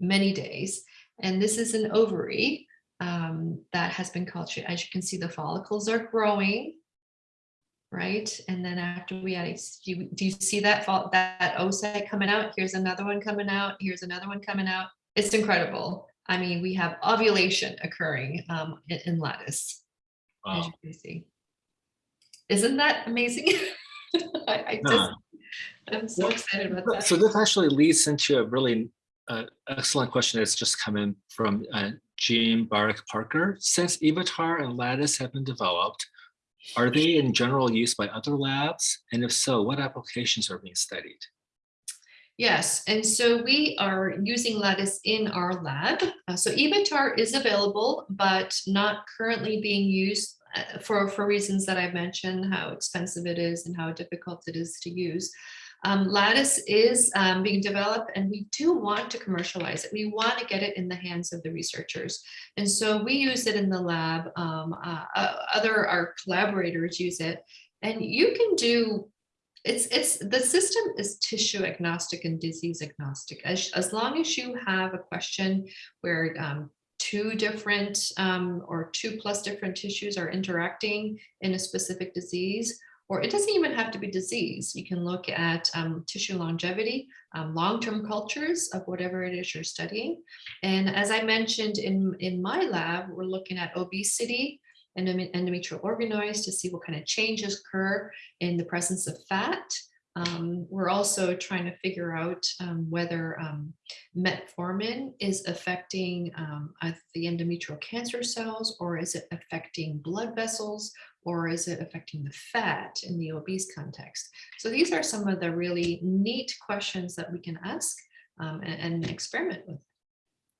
many days. And this is an ovary um, that has been cultured. As you can see, the follicles are growing. Right, and then after we add, do you, do you see that that oocyte coming out? Here's another one coming out. Here's another one coming out. It's incredible. I mean, we have ovulation occurring um, in, in lattice, as you can see. Isn't that amazing? I, I just, I'm so excited about that. So this actually leads into a really uh, excellent question that's just come in from uh, Jean Barak Parker. Since EVATAR and Lattice have been developed, are they in general use by other labs? And if so, what applications are being studied? Yes, and so we are using Lattice in our lab. Uh, so EVATAR is available, but not currently being used for, for reasons that I've mentioned, how expensive it is and how difficult it is to use. Um, Lattice is um, being developed and we do want to commercialize it. We want to get it in the hands of the researchers. And so we use it in the lab. Um, uh, uh, other, our collaborators use it. And you can do it's it's the system is tissue agnostic and disease agnostic as, as long as you have a question where um, two different um, or two plus different tissues are interacting in a specific disease or it doesn't even have to be disease you can look at um, tissue longevity um, long-term cultures of whatever it is you're studying and as i mentioned in in my lab we're looking at obesity endome- endometrial organoids to see what kind of changes occur in the presence of fat. Um, we're also trying to figure out um, whether um, metformin is affecting um, uh, the endometrial cancer cells, or is it affecting blood vessels, or is it affecting the fat in the obese context? So these are some of the really neat questions that we can ask um, and, and experiment with.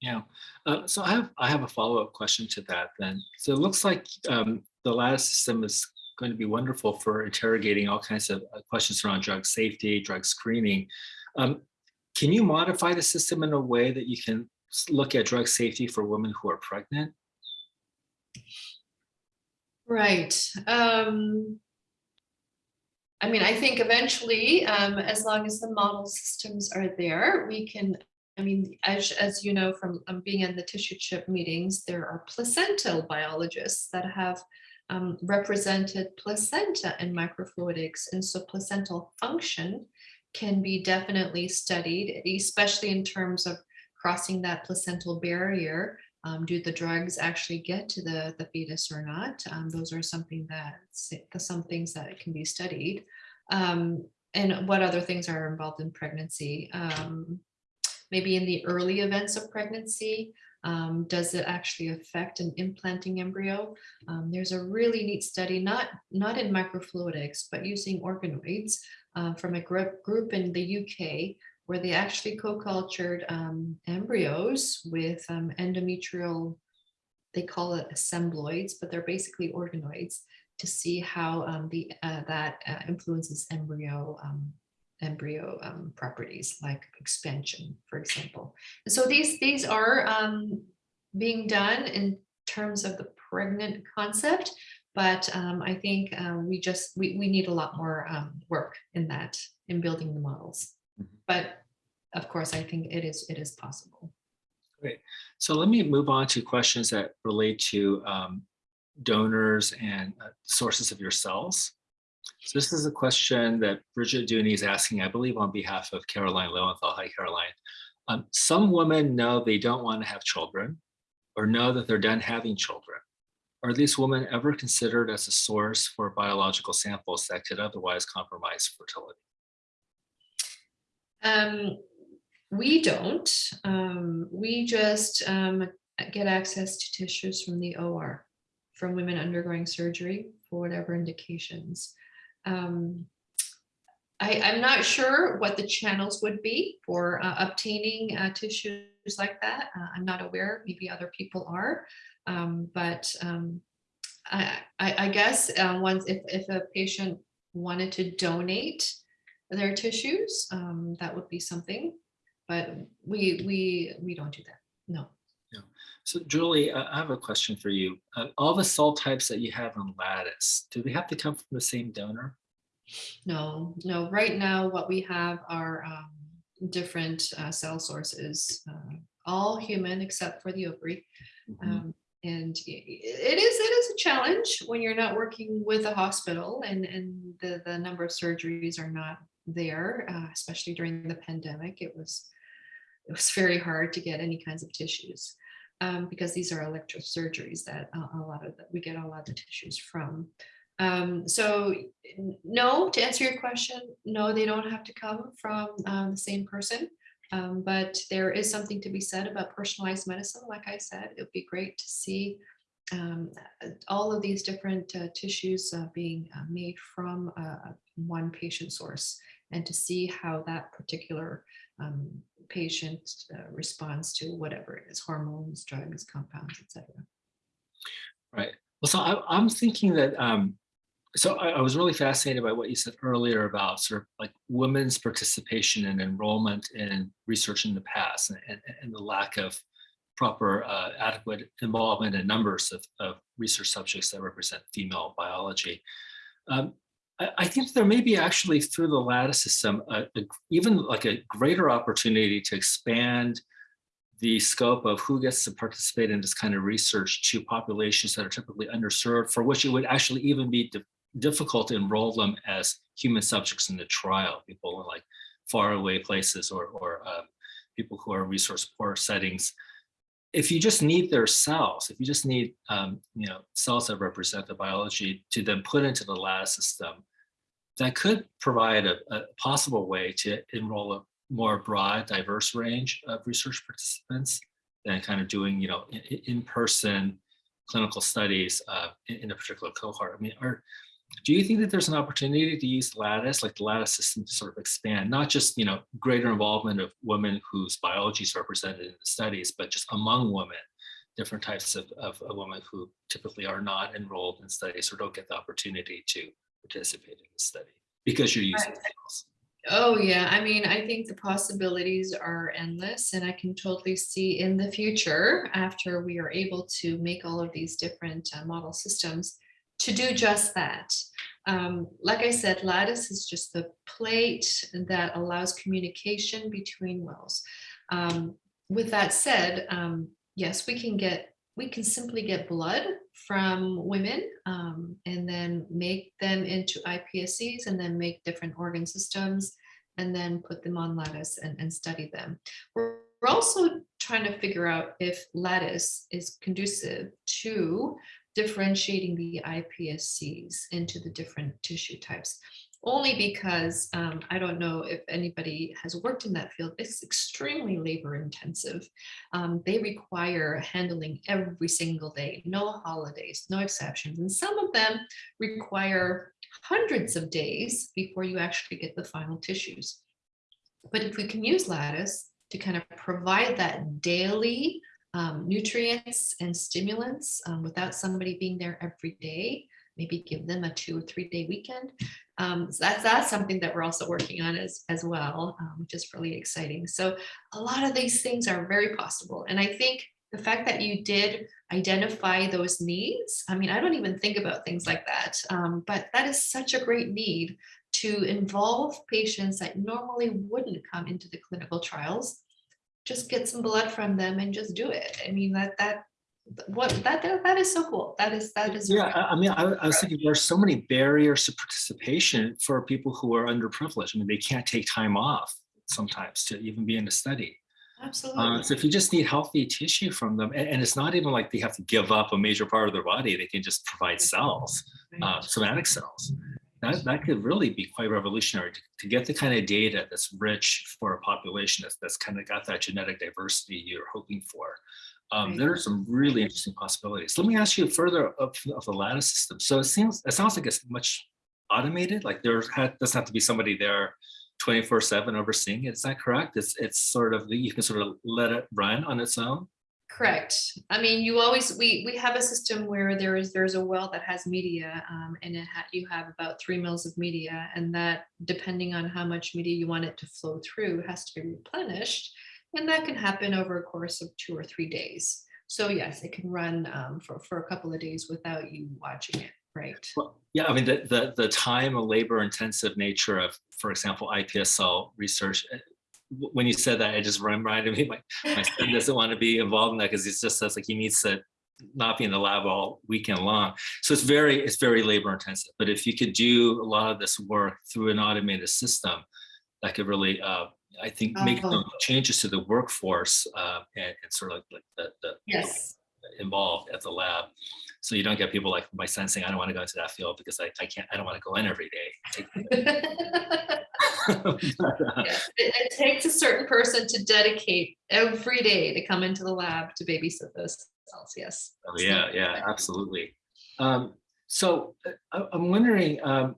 Yeah, uh, so I have I have a follow-up question to that then. So it looks like um, the lattice system is going to be wonderful for interrogating all kinds of uh, questions around drug safety, drug screening. Um, can you modify the system in a way that you can look at drug safety for women who are pregnant? Right. Um, I mean, I think eventually, um, as long as the model systems are there, we can, I mean, as, as you know from um, being in the tissue chip meetings, there are placental biologists that have um, represented placenta in microfluidics. And so placental function can be definitely studied, especially in terms of crossing that placental barrier um, do the drugs actually get to the, the fetus or not? Um, those are something that some things that can be studied. Um, and what other things are involved in pregnancy? Um, maybe in the early events of pregnancy, um, does it actually affect an implanting embryo? Um, there's a really neat study, not, not in microfluidics, but using organoids uh, from a group, group in the UK where they actually co-cultured um, embryos with um, endometrial, they call it assembloids, but they're basically organoids to see how um, the uh, that uh, influences embryo um, embryo um, properties like expansion, for example. And so these these are um, being done in terms of the pregnant concept, but um, I think uh, we just we, we need a lot more um, work in that in building the models but of course, I think it is it is possible. Great. So let me move on to questions that relate to um, donors and uh, sources of your cells. So this is a question that Bridget Dooney is asking, I believe on behalf of Caroline Lowenthal. Hi, Caroline. Um, some women know they don't want to have children or know that they're done having children. Are these women ever considered as a source for biological samples that could otherwise compromise fertility? Um, we don't. Um, we just um, get access to tissues from the OR, from women undergoing surgery for whatever indications. Um, I, I'm not sure what the channels would be for uh, obtaining uh, tissues like that. Uh, I'm not aware, maybe other people are. Um, but um, I, I, I guess uh, once if, if a patient wanted to donate their tissues, um, that would be something. But we, we, we don't do that, no. Yeah. So Julie, I I have a question for you. Uh, All the cell types that you have on Lattice, do they have to come from the same donor? No, no, right now what we have are um, different uh, cell sources, uh, all human except for the ovary. Mhm. Um, And it is, it is a challenge when you're not working with a hospital and, and the, the number of surgeries are not there, uh, especially during the pandemic. It was, it was very hard to get any kinds of tissues um, because these are elective surgeries that a, a lot of, the- we get a lot of the tissues from. Um, so no, to answer your question, no, they don't have to come from um, the same person. Um, but there is something to be said about personalized medicine. Like I said, it would be great to see um, all of these different uh, tissues uh, being uh, made from uh, one patient source and to see how that particular um, patient uh, responds to whatever it is, hormones, drugs, compounds, etc. Right. Well, so I, I'm thinking that, um, so I, I was really fascinated by what you said earlier about sort of like women's participation and enrollment in research in the past and, and, and the lack of proper uh, adequate involvement in numbers of, of research subjects that represent female biology. Um, I, I think there may be actually through the lattice system, a, a, even like a greater opportunity to expand the scope of who gets to participate in this kind of research to populations that are typically underserved, for which it would actually even be difficult to enroll them as human subjects in the trial, people in like faraway places or, or um, people who are resource poor settings. If you just need their cells, if you just need um, you know cells that represent the biology to then put into the lattice system, that could provide a, a possible way to enroll a more broad, diverse range of research participants than kind of doing, you know, in- in- in-person clinical studies uh, in, in a particular cohort. I mean, are, do you think that there's an opportunity to use Lattice, like the Lattice system to sort of expand, not just, you know, greater involvement of women whose biology is represented in the studies, but just among women, different types of, of, of women who typically are not enrolled in studies or don't get the opportunity to participate in the study because you're using Right. Oh, yeah. I mean, I think the possibilities are endless, and I can totally see in the future, after we are able to make all of these different uh, model systems, to do just that. Um, like I said, Lattice is just the plate that allows communication between wells. Um, with that said, um, yes, we can get we can simply get blood from women um, and then make them into iPSCs and then make different organ systems and then put them on lattice and, and study them. We're, we're also trying to figure out if lattice is conducive to differentiating the iPSCs into the different tissue types. Only because um, I don't know if anybody has worked in that field. It's extremely labor intensive. Um, they require handling every single day, no holidays, no exceptions. And some of them require hundreds of days before you actually get the final tissues. But if we can use lattice to kind of provide that daily um, nutrients and stimulants um, without somebody being there every day, maybe give them a two or three day weekend. Um, so that's that's something that we're also working on as as well, um, which is really exciting. So a lot of these things are very possible, and I think the fact that you did identify those needs. I mean, I don't even think about things like that, um, but that is such a great need to involve patients that normally wouldn't come into the clinical trials. Just get some blood from them and just do it. I mean that that what that that, is so cool. That is that is Yeah, I mean, I, I was thinking there are so many barriers to participation for people who are underprivileged. I mean, they can't take time off sometimes to even be in a study. absolutely. Uh, so if you just need healthy tissue from them, and, and it's not even like they have to give up a major part of their body, they can just provide cells, uh, somatic cells. That, that could really be quite revolutionary to, to get the kind of data that's rich for a population that's, that's kind of got that genetic diversity you're hoping for. Um, Right. there are some really interesting possibilities. Let me ask you further of, of the lattice system. So it seems it sounds like it's much automated? Like there ha- doesn't have to be somebody there 24 seven overseeing it. Is that correct? It's, it's sort of, you can sort of let it run on its own? Correct. I mean, you always, we, we have a system where there is, there's a well that has media um, and it ha, you have about three mils of media and that depending on how much media you want it to flow through has to be replenished. And that can happen over a course of two or three days. So yes, it can run um, for, for a couple of days without you watching it, right? Well, yeah, I mean, the, the, the time and labor intensive nature of, for example, iPS cell research, eh, when you said that, it just reminded me, my, my son doesn't want to be involved in that because he just says like he needs to not be in the lab all weekend long. So it's very, it's very labor intensive. But if you could do a lot of this work through an automated system, that could really, uh, I think, make Oh. some changes to the workforce uh, and, and sort of like, like the, the Yes. involved at the lab. So you don't get people like my son saying, I don't want to go into that field because I, I can't, I don't want to go in every day. Yeah, It, it takes a certain person to dedicate every day to come into the lab to babysit those cells, yes. oh, yeah, yeah, absolutely. Um, so uh, I, I'm wondering, um,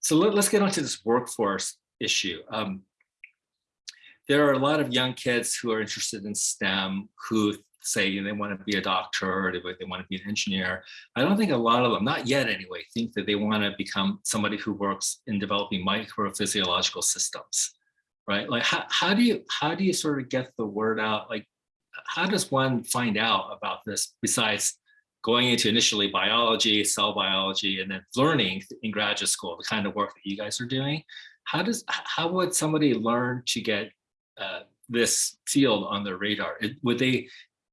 so let, us get onto this workforce issue. Um, there are a lot of young kids who are interested in STEM who say they want to be a doctor or they, they want to be an engineer. I don't think a lot of them, not yet anyway, think that they want to become somebody who works in developing microphysiological systems, right? Like how, how do you how do you sort of get the word out? Like how does one find out about this besides going into initially biology, cell biology, and then learning in graduate school, the kind of work that you guys are doing? How does how would somebody learn to get uh, this field on their radar? It, would they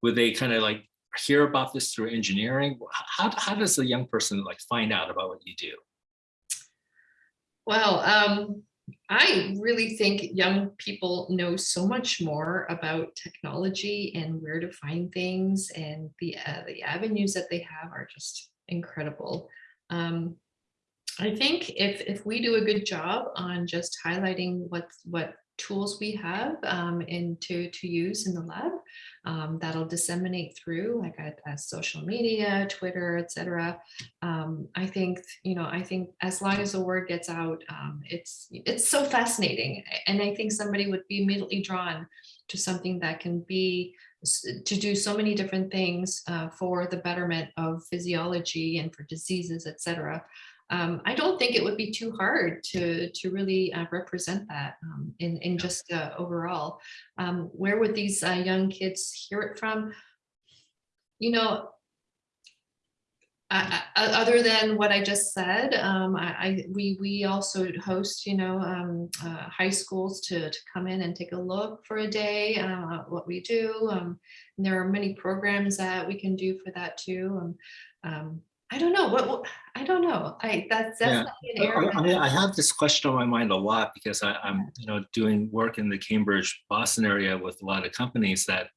would they kind of like hear about this through engineering? How, how does a young person like find out about what you do? Well, um, I really think young people know so much more about technology and where to find things and the, uh, the avenues that they have are just incredible. Um, I think if, if we do a good job on just highlighting what, what tools we have um, to, to use in the lab, um, that'll disseminate through like a, as social media, Twitter, etc. Um, I think you know I think as long as the word gets out, um, it's it's so fascinating, and I think somebody would be immediately drawn to something that can be to do so many different things uh, for the betterment of physiology and for diseases, etc um, I don't think it would be too hard to to really uh, represent that um, in in just uh, overall. Um, where would these uh, young kids hear it from? You know, I, I, other than what I just said, um, I, I we we also host you know um, uh, high schools to to come in and take a look for a day uh, what we do. Um, and there are many programs that we can do for that too. I don't know what, what I don't know. I that's Yeah. definitely an area. I, mean, I have this question on my mind a lot because I, I'm, you know, doing work in the Cambridge, Boston area with a lot of companies that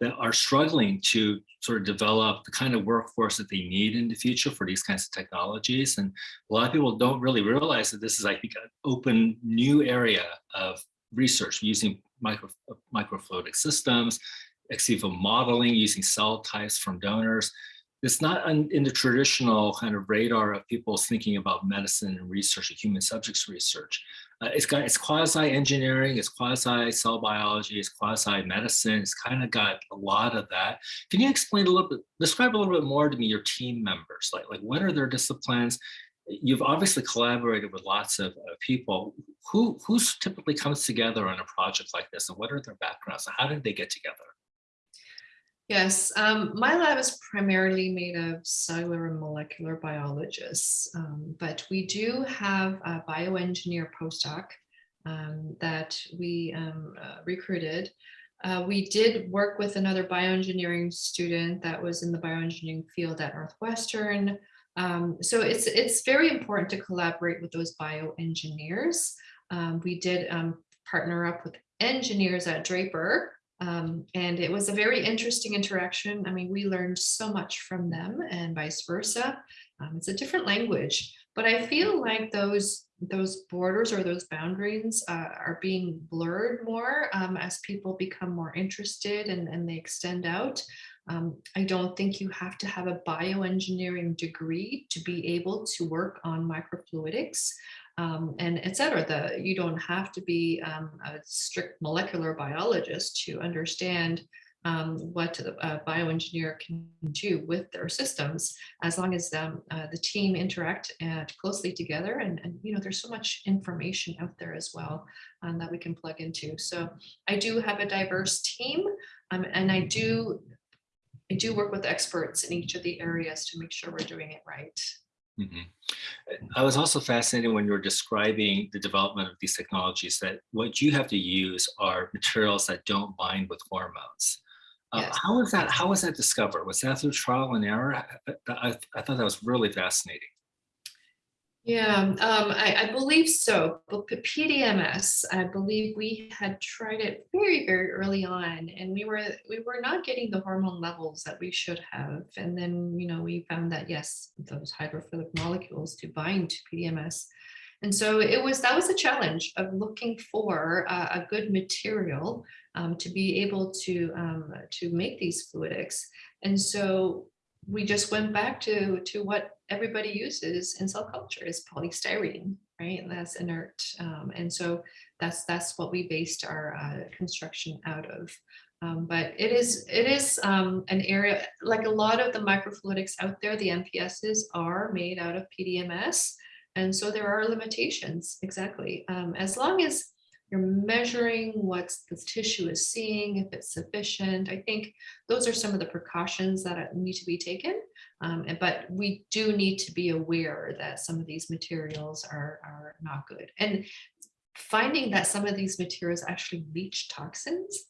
that are struggling to sort of develop the kind of workforce that they need in the future for these kinds of technologies. And a lot of people don't really realize that this is, I think, an open new area of research using micro, microfluidic systems, ex vivo modeling, using cell types from donors it's not in the traditional kind of radar of people thinking about medicine and research, and human subjects research. Uh, it's got it's quasi engineering, it's quasi cell biology, it's quasi medicine. It's kind of got a lot of that. Can you explain a little bit, describe a little bit more to me your team members? Like, like what are their disciplines? You've obviously collaborated with lots of uh, people. Who who's typically comes together on a project like this, and what are their backgrounds? And how did they get together? Yes, um, my lab is primarily made of cellular and molecular biologists, um, but we do have a bioengineer postdoc um, that we um, uh, recruited. Uh, we did work with another bioengineering student that was in the bioengineering field at Northwestern. Um, so it's, it's very important to collaborate with those bioengineers. Um, we did partner up with engineers at Draper um, and it was a very interesting interaction. I mean, we learned so much from them and vice versa. Um, it's a different language, but I feel like those those borders or those boundaries uh, are being blurred more um, as people become more interested and, and they extend out. Um, I don't think you have to have a bioengineering degree to be able to work on microfluidics um, and et cetera. The, you don't have to be um, a strict molecular biologist to understand um, what a bioengineer can do with their systems as long as um, uh, the team interact uh, closely together and, and you know there's so much information out there as well um, that we can plug into so I do have a diverse team um, and I do I do work with experts in each of the areas to make sure we're doing it right. Mm -hmm. I was also fascinated when you were describing the development of these technologies that what you have to use are materials that don't bind with hormones. Uh, Yes. how was that? How was that discovered? Was that through trial and error? I, I, I thought that was really fascinating. Yeah, um, I, I believe so. But PDMS, I believe we had tried it very, very early on, and we were we were not getting the hormone levels that we should have. And then, you know, we found that yes, those hydrophilic molecules to bind to PDMS. And so it was that was a challenge of looking for a, a good material um, to be able to um, to make these fluidics. And so we just went back to to what everybody uses in cell culture is polystyrene, right? That's inert. Um, and so that's that's what we based our uh, construction out of. Um, but it is it is um, an area like a lot of the microfluidics out there, the MPSs are made out of PDMS. And so there are limitations, exactly. Um, as long as you're measuring what the tissue is seeing, if it's sufficient, I think those are some of the precautions that need to be taken. Um, but we do need to be aware that some of these materials are, are not good. And finding that some of these materials actually leach toxins.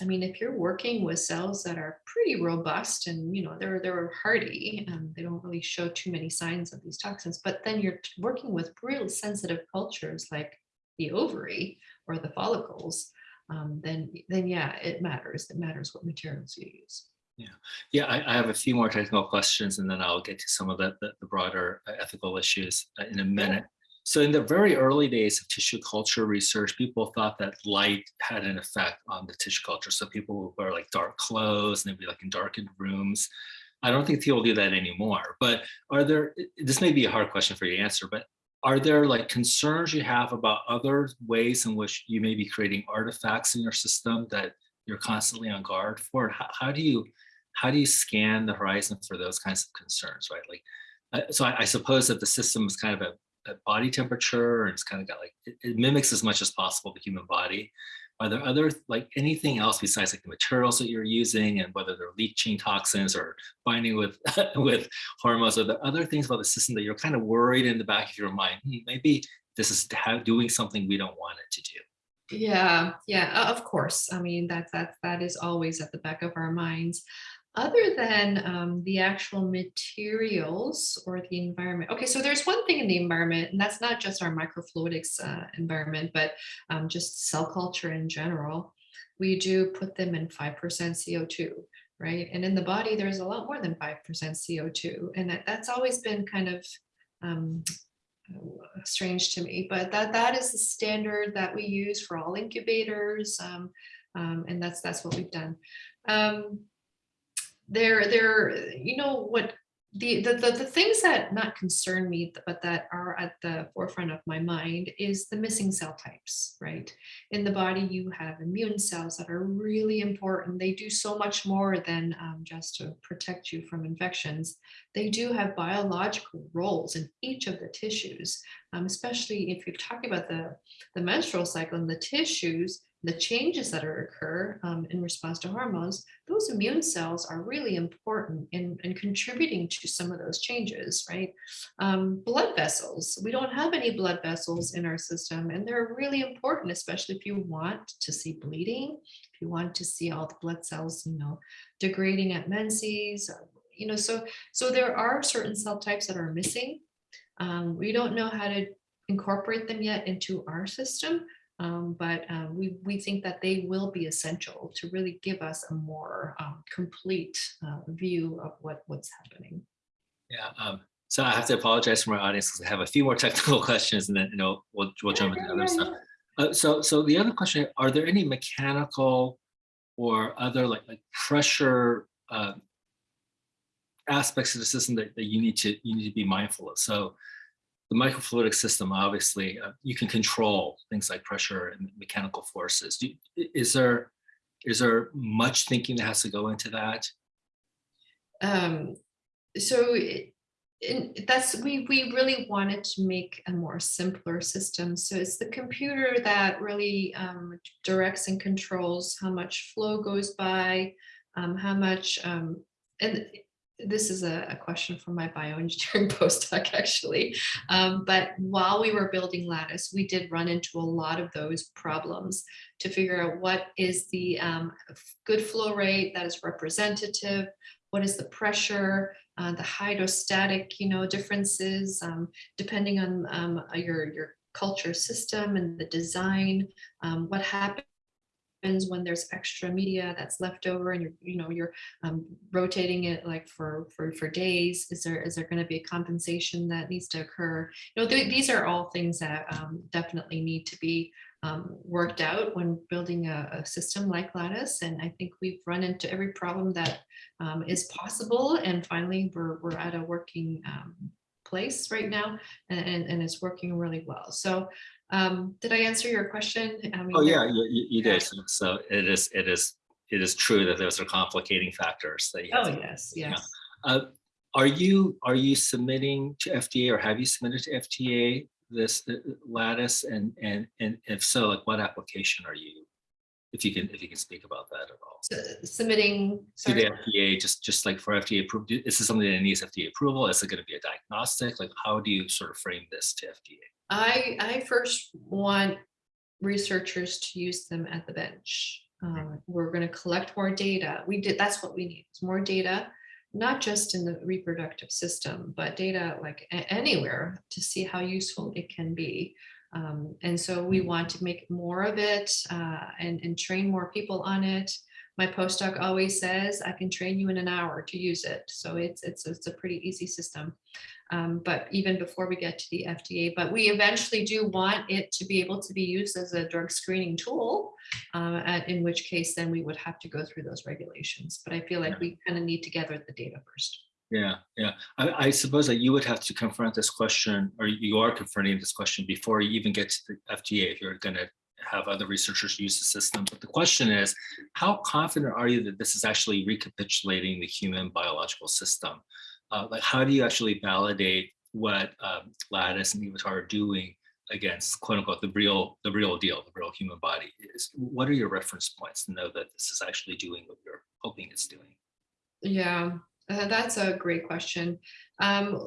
I mean, if you're working with cells that are pretty robust and you know they're they're hardy and they don't really show too many signs of these toxins, but then you're working with real sensitive cultures like the ovary or the follicles, um, then then yeah, it matters. It matters what materials you use. Yeah, yeah. I, I, have a few more technical questions, and then I'll get to some of the, the, the broader uh, ethical issues uh, in a minute. So in the very early days of tissue culture research, people thought that light had an effect on the tissue culture. So people would wear like dark clothes and they'd be like in darkened rooms. I don't think people do that anymore, but are there, this may be a hard question for you to answer, but are there like concerns you have about other ways in which you may be creating artifacts in your system that you're constantly on guard for? How, how do you, how do you scan the horizon for those kinds of concerns, right? Like, uh, so I, I suppose that the system is kind of a at body temperature and it's kind of got like it, it, mimics as much as possible the human body are there other like anything else besides like the materials that you're using and whether they're leaching toxins or binding with with hormones? Are there other things about the system that you're kind of worried in the back of your mind hmm, maybe this is doing something we don't want it to do yeah yeah of course. I mean that that that is always at the back of our minds other than um, the actual materials or the environment. Okay, so there's one thing in the environment, and that's not just our microfluidics uh, environment, but um, just cell culture in general. We do put them in 5% CO2, right? And in the body, there's a lot more than 5% CO2. And that, that's always been kind of um, strange to me, but that, that is the standard that we use for all incubators. Um, um, and that's, that's what we've done. They're they're you know what the, the the the things that not concern me but that are at the forefront of my mind is the missing cell types right? In the body you have immune cells that are really important. They do so much more than um, just to protect you from infections. They do have biological roles in each of the tissues um, especially if you're talking about the the menstrual cycle and the tissues the changes that are occur um, in response to hormones, those immune cells are really important in, in contributing to some of those changes, right? Um, blood vessels, we don't have any blood vessels in our system and they're really important, especially if you want to see bleeding, if you want to see all the blood cells, you know, degrading at menses, you know, so, so there are certain cell types that are missing. Um, we don't know how to incorporate them yet into our system, um, but um, we, we think that they will be essential to really give us a more um, complete uh, view of what, what's happening. Yeah, um, so I have to apologize for my audience because I have a few more technical questions and then you know we'll, we'll jump into other stuff. Uh, so, so the other question, are there any mechanical or other like, like pressure uh, aspects of the system that, that you need to you need to be mindful of. So the microfluidic system, obviously, uh, you can control things like pressure and mechanical forces. Do, is there is there much thinking that has to go into that? Um, so it- that's we we really wanted to make a more simpler system. So it's the computer that really um, directs and controls how much flow goes by, um, how much um, and this is a, a question from my bioengineering postdoc actually. Um, but while we were building Lattice, we did run into a lot of those problems to figure out what is the um, good flow rate that is representative, what is the pressure, uh, the hydrostatic, you know, differences, um, depending on um, your, your culture system and the design, um, what happens when there's extra media that's left over and you're, you know, you're um, rotating it like for, for, for days, is there, is there going to be a compensation that needs to occur? You know, th these are all things that um, definitely need to be um, worked out when building a, a, system like Lattice. And I think we've run into every problem that um, is possible. And finally, we're, we're at a working um, place right now and, and it's working really well. So um, did I answer your question? I mean, oh yeah, you, you, did. So, so, it is, it is, it is true that those are complicating factors that you Oh, yes, yes. Uh, are you, are you submitting to FDA or have you submitted to FDA this uh, lattice? And and and if so like what application are you if you can if you can speak about that at all? So, submitting to the fda just just like for fda approved is this something that needs fda approval? Is it going to be a diagnostic? Like how do you sort of frame this to fda i i first want researchers to use them at the bench um, we're going to collect more data we did that's what we need it's more data not just in the reproductive system, but data like anywhere to see how useful it can be. Um, and so we want to make more of it uh, and, and train more people on it. My postdoc always says, I can train you in an hour to use it. So it's, it's, it's a pretty easy system. Um, but even before we get to the FDA, but we eventually do want it to be able to be used as a drug screening tool, uh, at, in which case then we would have to go through those regulations. But I feel like we kind of need to gather the data first. Yeah, yeah. I, I, suppose that you would have to confront this question, or you are confronting this question before you even get to the FDA if you're going to have other researchers use the system. But the question is, how confident are you that this is actually recapitulating the human biological system? uh, like how do you actually validate what um, Lattice and EVATAR are doing against quote unquote the real the real deal, the real human body is? What are your reference points to know that this is actually doing what you're hoping it's doing? Yeah, uh, that's a great question. Um,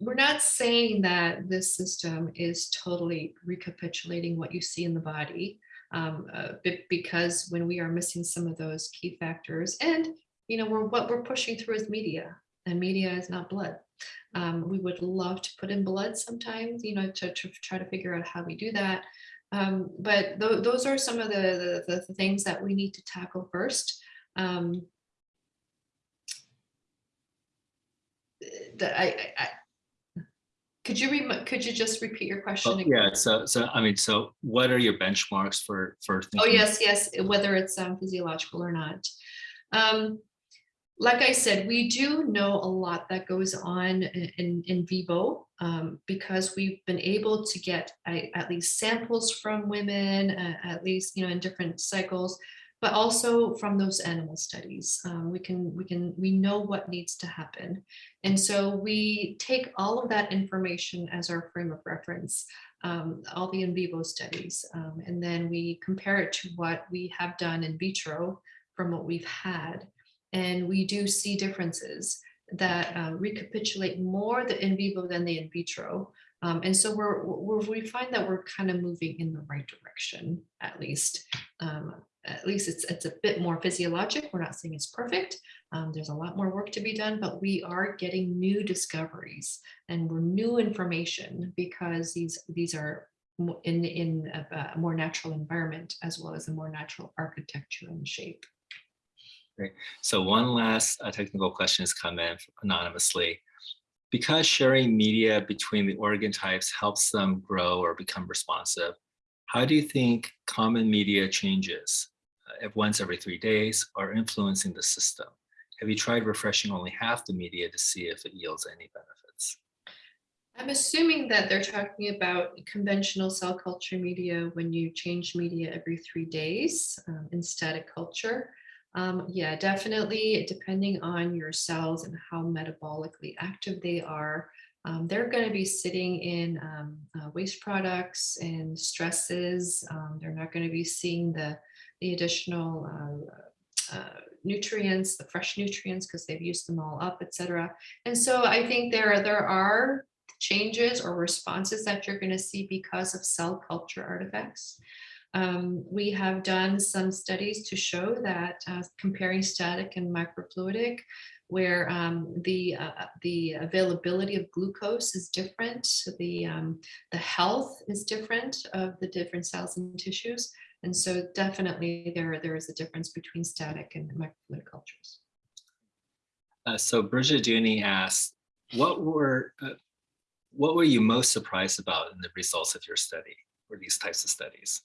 we're not saying that this system is totally recapitulating what you see in the body, um, uh, because when we are missing some of those key factors, and you know, we're what we're pushing through is media and media is not blood. Um, we would love to put in blood sometimes, you know, to, to try to figure out how we do that. Um, but th those are some of the, the, the, things that we need to tackle first. Um, that I, I, could you could you just repeat your question? Oh, yeah. So so I mean, so what are your benchmarks for for? Oh yes, yes. Whether it's um, physiological or not. Um, like I said, we do know a lot that goes on in, in vivo um, because we've been able to get at least samples from women, uh, at least you know in different cycles, but also from those animal studies. Um, we can we can we know what needs to happen, and so we take all of that information as our frame of reference, um, all the in vivo studies, um, and then we compare it to what we have done in vitro from what we've had. And we do see differences that uh, recapitulate more the in vivo than the in vitro. Um, and so we're, we're, we find that we're kind of moving in the right direction, at least. Um, at least it's, it's a bit more physiologic. We're not saying it's perfect. Um, there's a lot more work to be done, but we are getting new discoveries and new information because these, these are in, in a, a more natural environment as well as a more natural architecture and shape. Great. So one last uh, technical question has come in anonymously. Because sharing media between the organ types helps them grow or become responsive, how do you think common media changes once every three days are influencing the system? have you tried refreshing only half the media to see if it yields any benefits? I'm assuming that they're talking about conventional cell culture media when you change media every three days um, in static culture. Um, yeah, definitely, depending on your cells and how metabolically active they are, um, they're going to be sitting in um, uh, waste products and stresses. Um, they're not going to be seeing the, the additional uh, uh, nutrients, the fresh nutrients, because they've used them all up, etc. And so I think there, there are changes or responses that you're going to see because of cell culture artifacts. Um, we have done some studies to show that uh, comparing static and microfluidic, where um, the uh, the availability of glucose is different, the um, the health is different of the different cells and tissues, and so definitely there there is a difference between static and microfluidic cultures. Uh, so Bridget Dooney asked, what were uh, what were you most surprised about in the results of your study or these types of studies?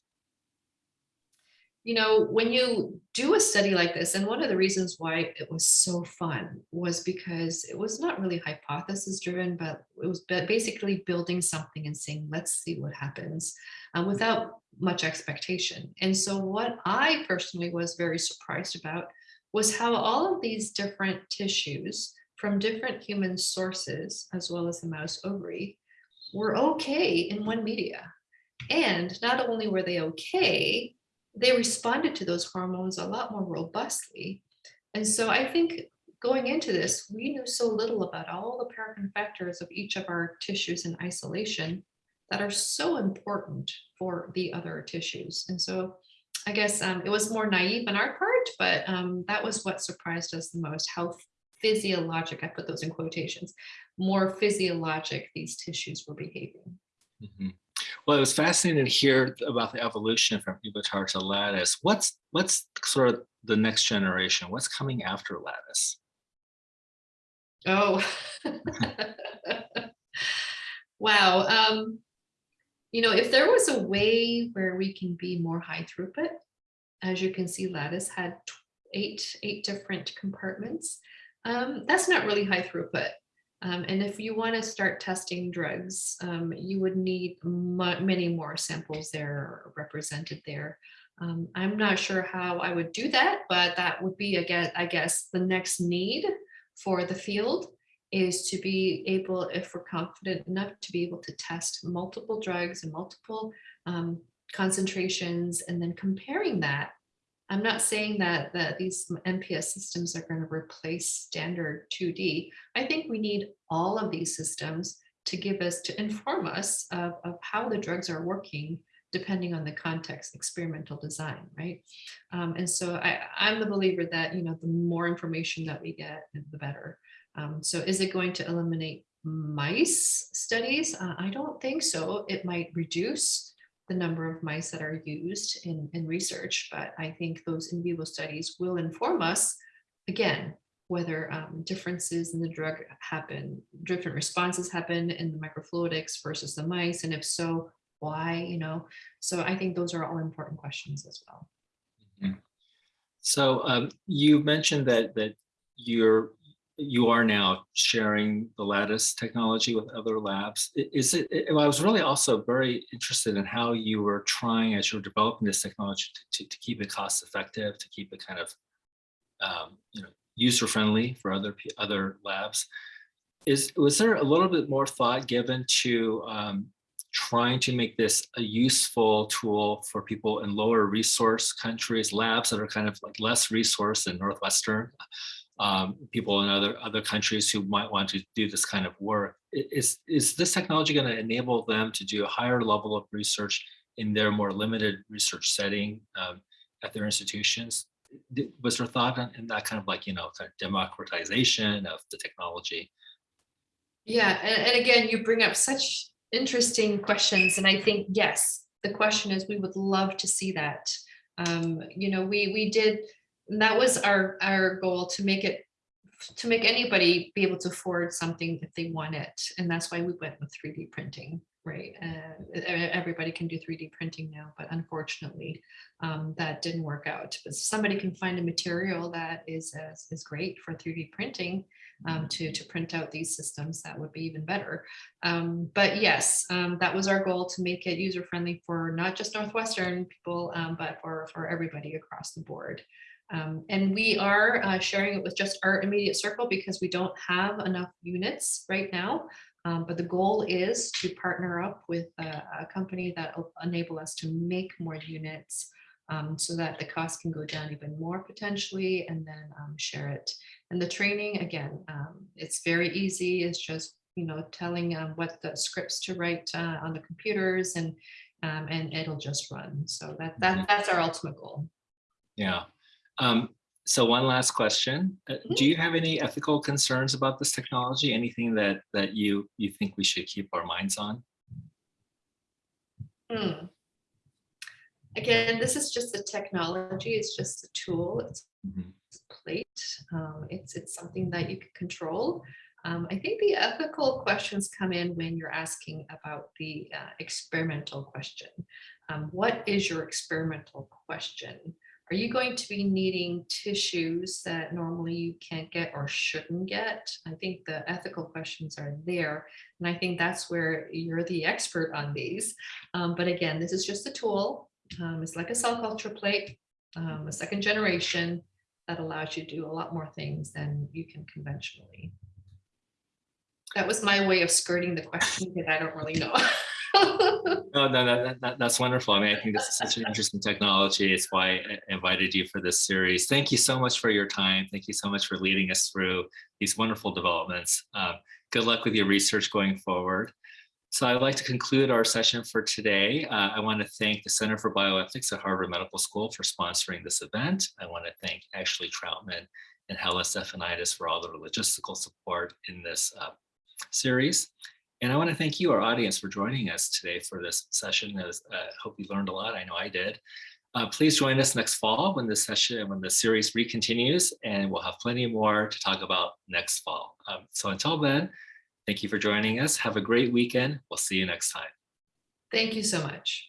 You know, when you do a study like this, and one of the reasons why it was so fun was because it was not really hypothesis driven, but it was basically building something and saying, let's see what happens uh, without much expectation. And so what I personally was very surprised about was how all of these different tissues from different human sources, as well as the mouse ovary, were okay in one media. And not only were they okay, they responded to those hormones a lot more robustly. And so I think going into this, we knew so little about all the paracrine factors of each of our tissues in isolation that are so important for the other tissues. And so I guess um, it was more naive on our part, but um, that was what surprised us the most, how physiologic, I put those in quotations, more physiologic these tissues were behaving. Mm -hmm. Well, it was fascinating to hear about the evolution from EVATAR to Lattice. What's what's sort of the next generation? What's coming after Lattice? Oh, wow. Um, you know, if there was a way where we can be more high throughput, as you can see, Lattice had eight, eight different compartments. Um, that's not really high throughput. Um, and if you want to start testing drugs, um, you would need many more samples there represented there. Um, I'm not sure how I would do that, but that would be, again, I guess, the next need for the field is to be able, if we're confident enough, to be able to test multiple drugs and multiple um, concentrations and then comparing that I'm not saying that, that these MPS systems are going to replace standard 2D. I think we need all of these systems to give us, to inform us of, of how the drugs are working depending on the context, experimental design, right? Um, and so I, I'm the believer that, you know, the more information that we get, the better. Um, so is it going to eliminate mice studies? Uh, I don't think so. It might reduce the number of mice that are used in, in research, but I think those in vivo studies will inform us, again, whether um, differences in the drug happen, different responses happen in the microfluidics versus the mice, and if so, why, you know? So I think those are all important questions as well. Mm -hmm. So um, you mentioned that that you're you are now sharing the Lattice technology with other labs. Is it, I was really also very interested in how you were trying as you were developing this technology to, to, to keep it cost effective, to keep it kind of, um, you know, user friendly for other, other labs. Is, was there a little bit more thought given to um, trying to make this a useful tool for people in lower resource countries, labs that are kind of like less resource than Northwestern, um, people in other other countries who might want to do this kind of work. Is, is this technology going to enable them to do a higher level of research in their more limited research setting um, at their institutions? Was there thought in that kind of like, you know, kind of democratization of the technology? Yeah, and, and again, you bring up such interesting questions. And I think, yes, the question is, we would love to see that. Um, you know, we, we did and that was our our goal to make it to make anybody be able to afford something if they want it and that's why we went with 3d printing right? Uh, everybody can do 3D printing now, but unfortunately, um, that didn't work out. But somebody can find a material that is uh, is great for 3D printing um, to to print out these systems. That would be even better. Um, but yes, um, that was our goal to make it user friendly for not just Northwestern people, um, but for for everybody across the board. Um, and we are uh, sharing it with just our immediate circle because we don't have enough units right now. Um, but the goal is to partner up with a, a company that will enable us to make more units um, so that the cost can go down even more potentially and then um, share it. And the training, again, um, it's very easy. It's just, you know, telling um, what the scripts to write uh, on the computers and um, and it'll just run. So that, that that's our ultimate goal. Yeah. Um, so one last question. Uh. Do you have any ethical concerns about this technology? Anything that that you you think we should keep our minds on? Hmm. Again, this is just a technology. It's just a tool. It's Mhm. a plate. Um, it's it's something that you can control. Um, I think the ethical questions come in when you're asking about the uh, experimental question. Um, what is your experimental question? Are you going to be needing tissues that normally you can't get or shouldn't get? I think the ethical questions are there. And I think that's where you're the expert on these. Um, but again, this is just a tool. Um, it's like a cell culture plate, um, a second generation that allows you to do a lot more things than you can conventionally. That was my way of skirting the question because I don't really know. No, no, that, that, that's wonderful. I mean, I think this is such an interesting technology. It's why I invited you for this series. Thank you so much for your time. Thank you so much for leading us through these wonderful developments. Uh, good luck with your research going forward. So I'd like to conclude our session for today. Uh, I want to thank the Center for Bioethics at Harvard Medical School for sponsoring this event. I want to thank Ashley Troutman and Hella Stephanitis for all the logistical support in this uh, series. And I want to thank you, our audience, for joining us today for this session. I uh, hope you learned a lot. I know I did. Uh, please join us next fall when the session, when the series recontinues, and we'll have plenty more to talk about next fall. Um, so until then, thank you for joining us. Have a great weekend. We'll see you next time. Thank you so much.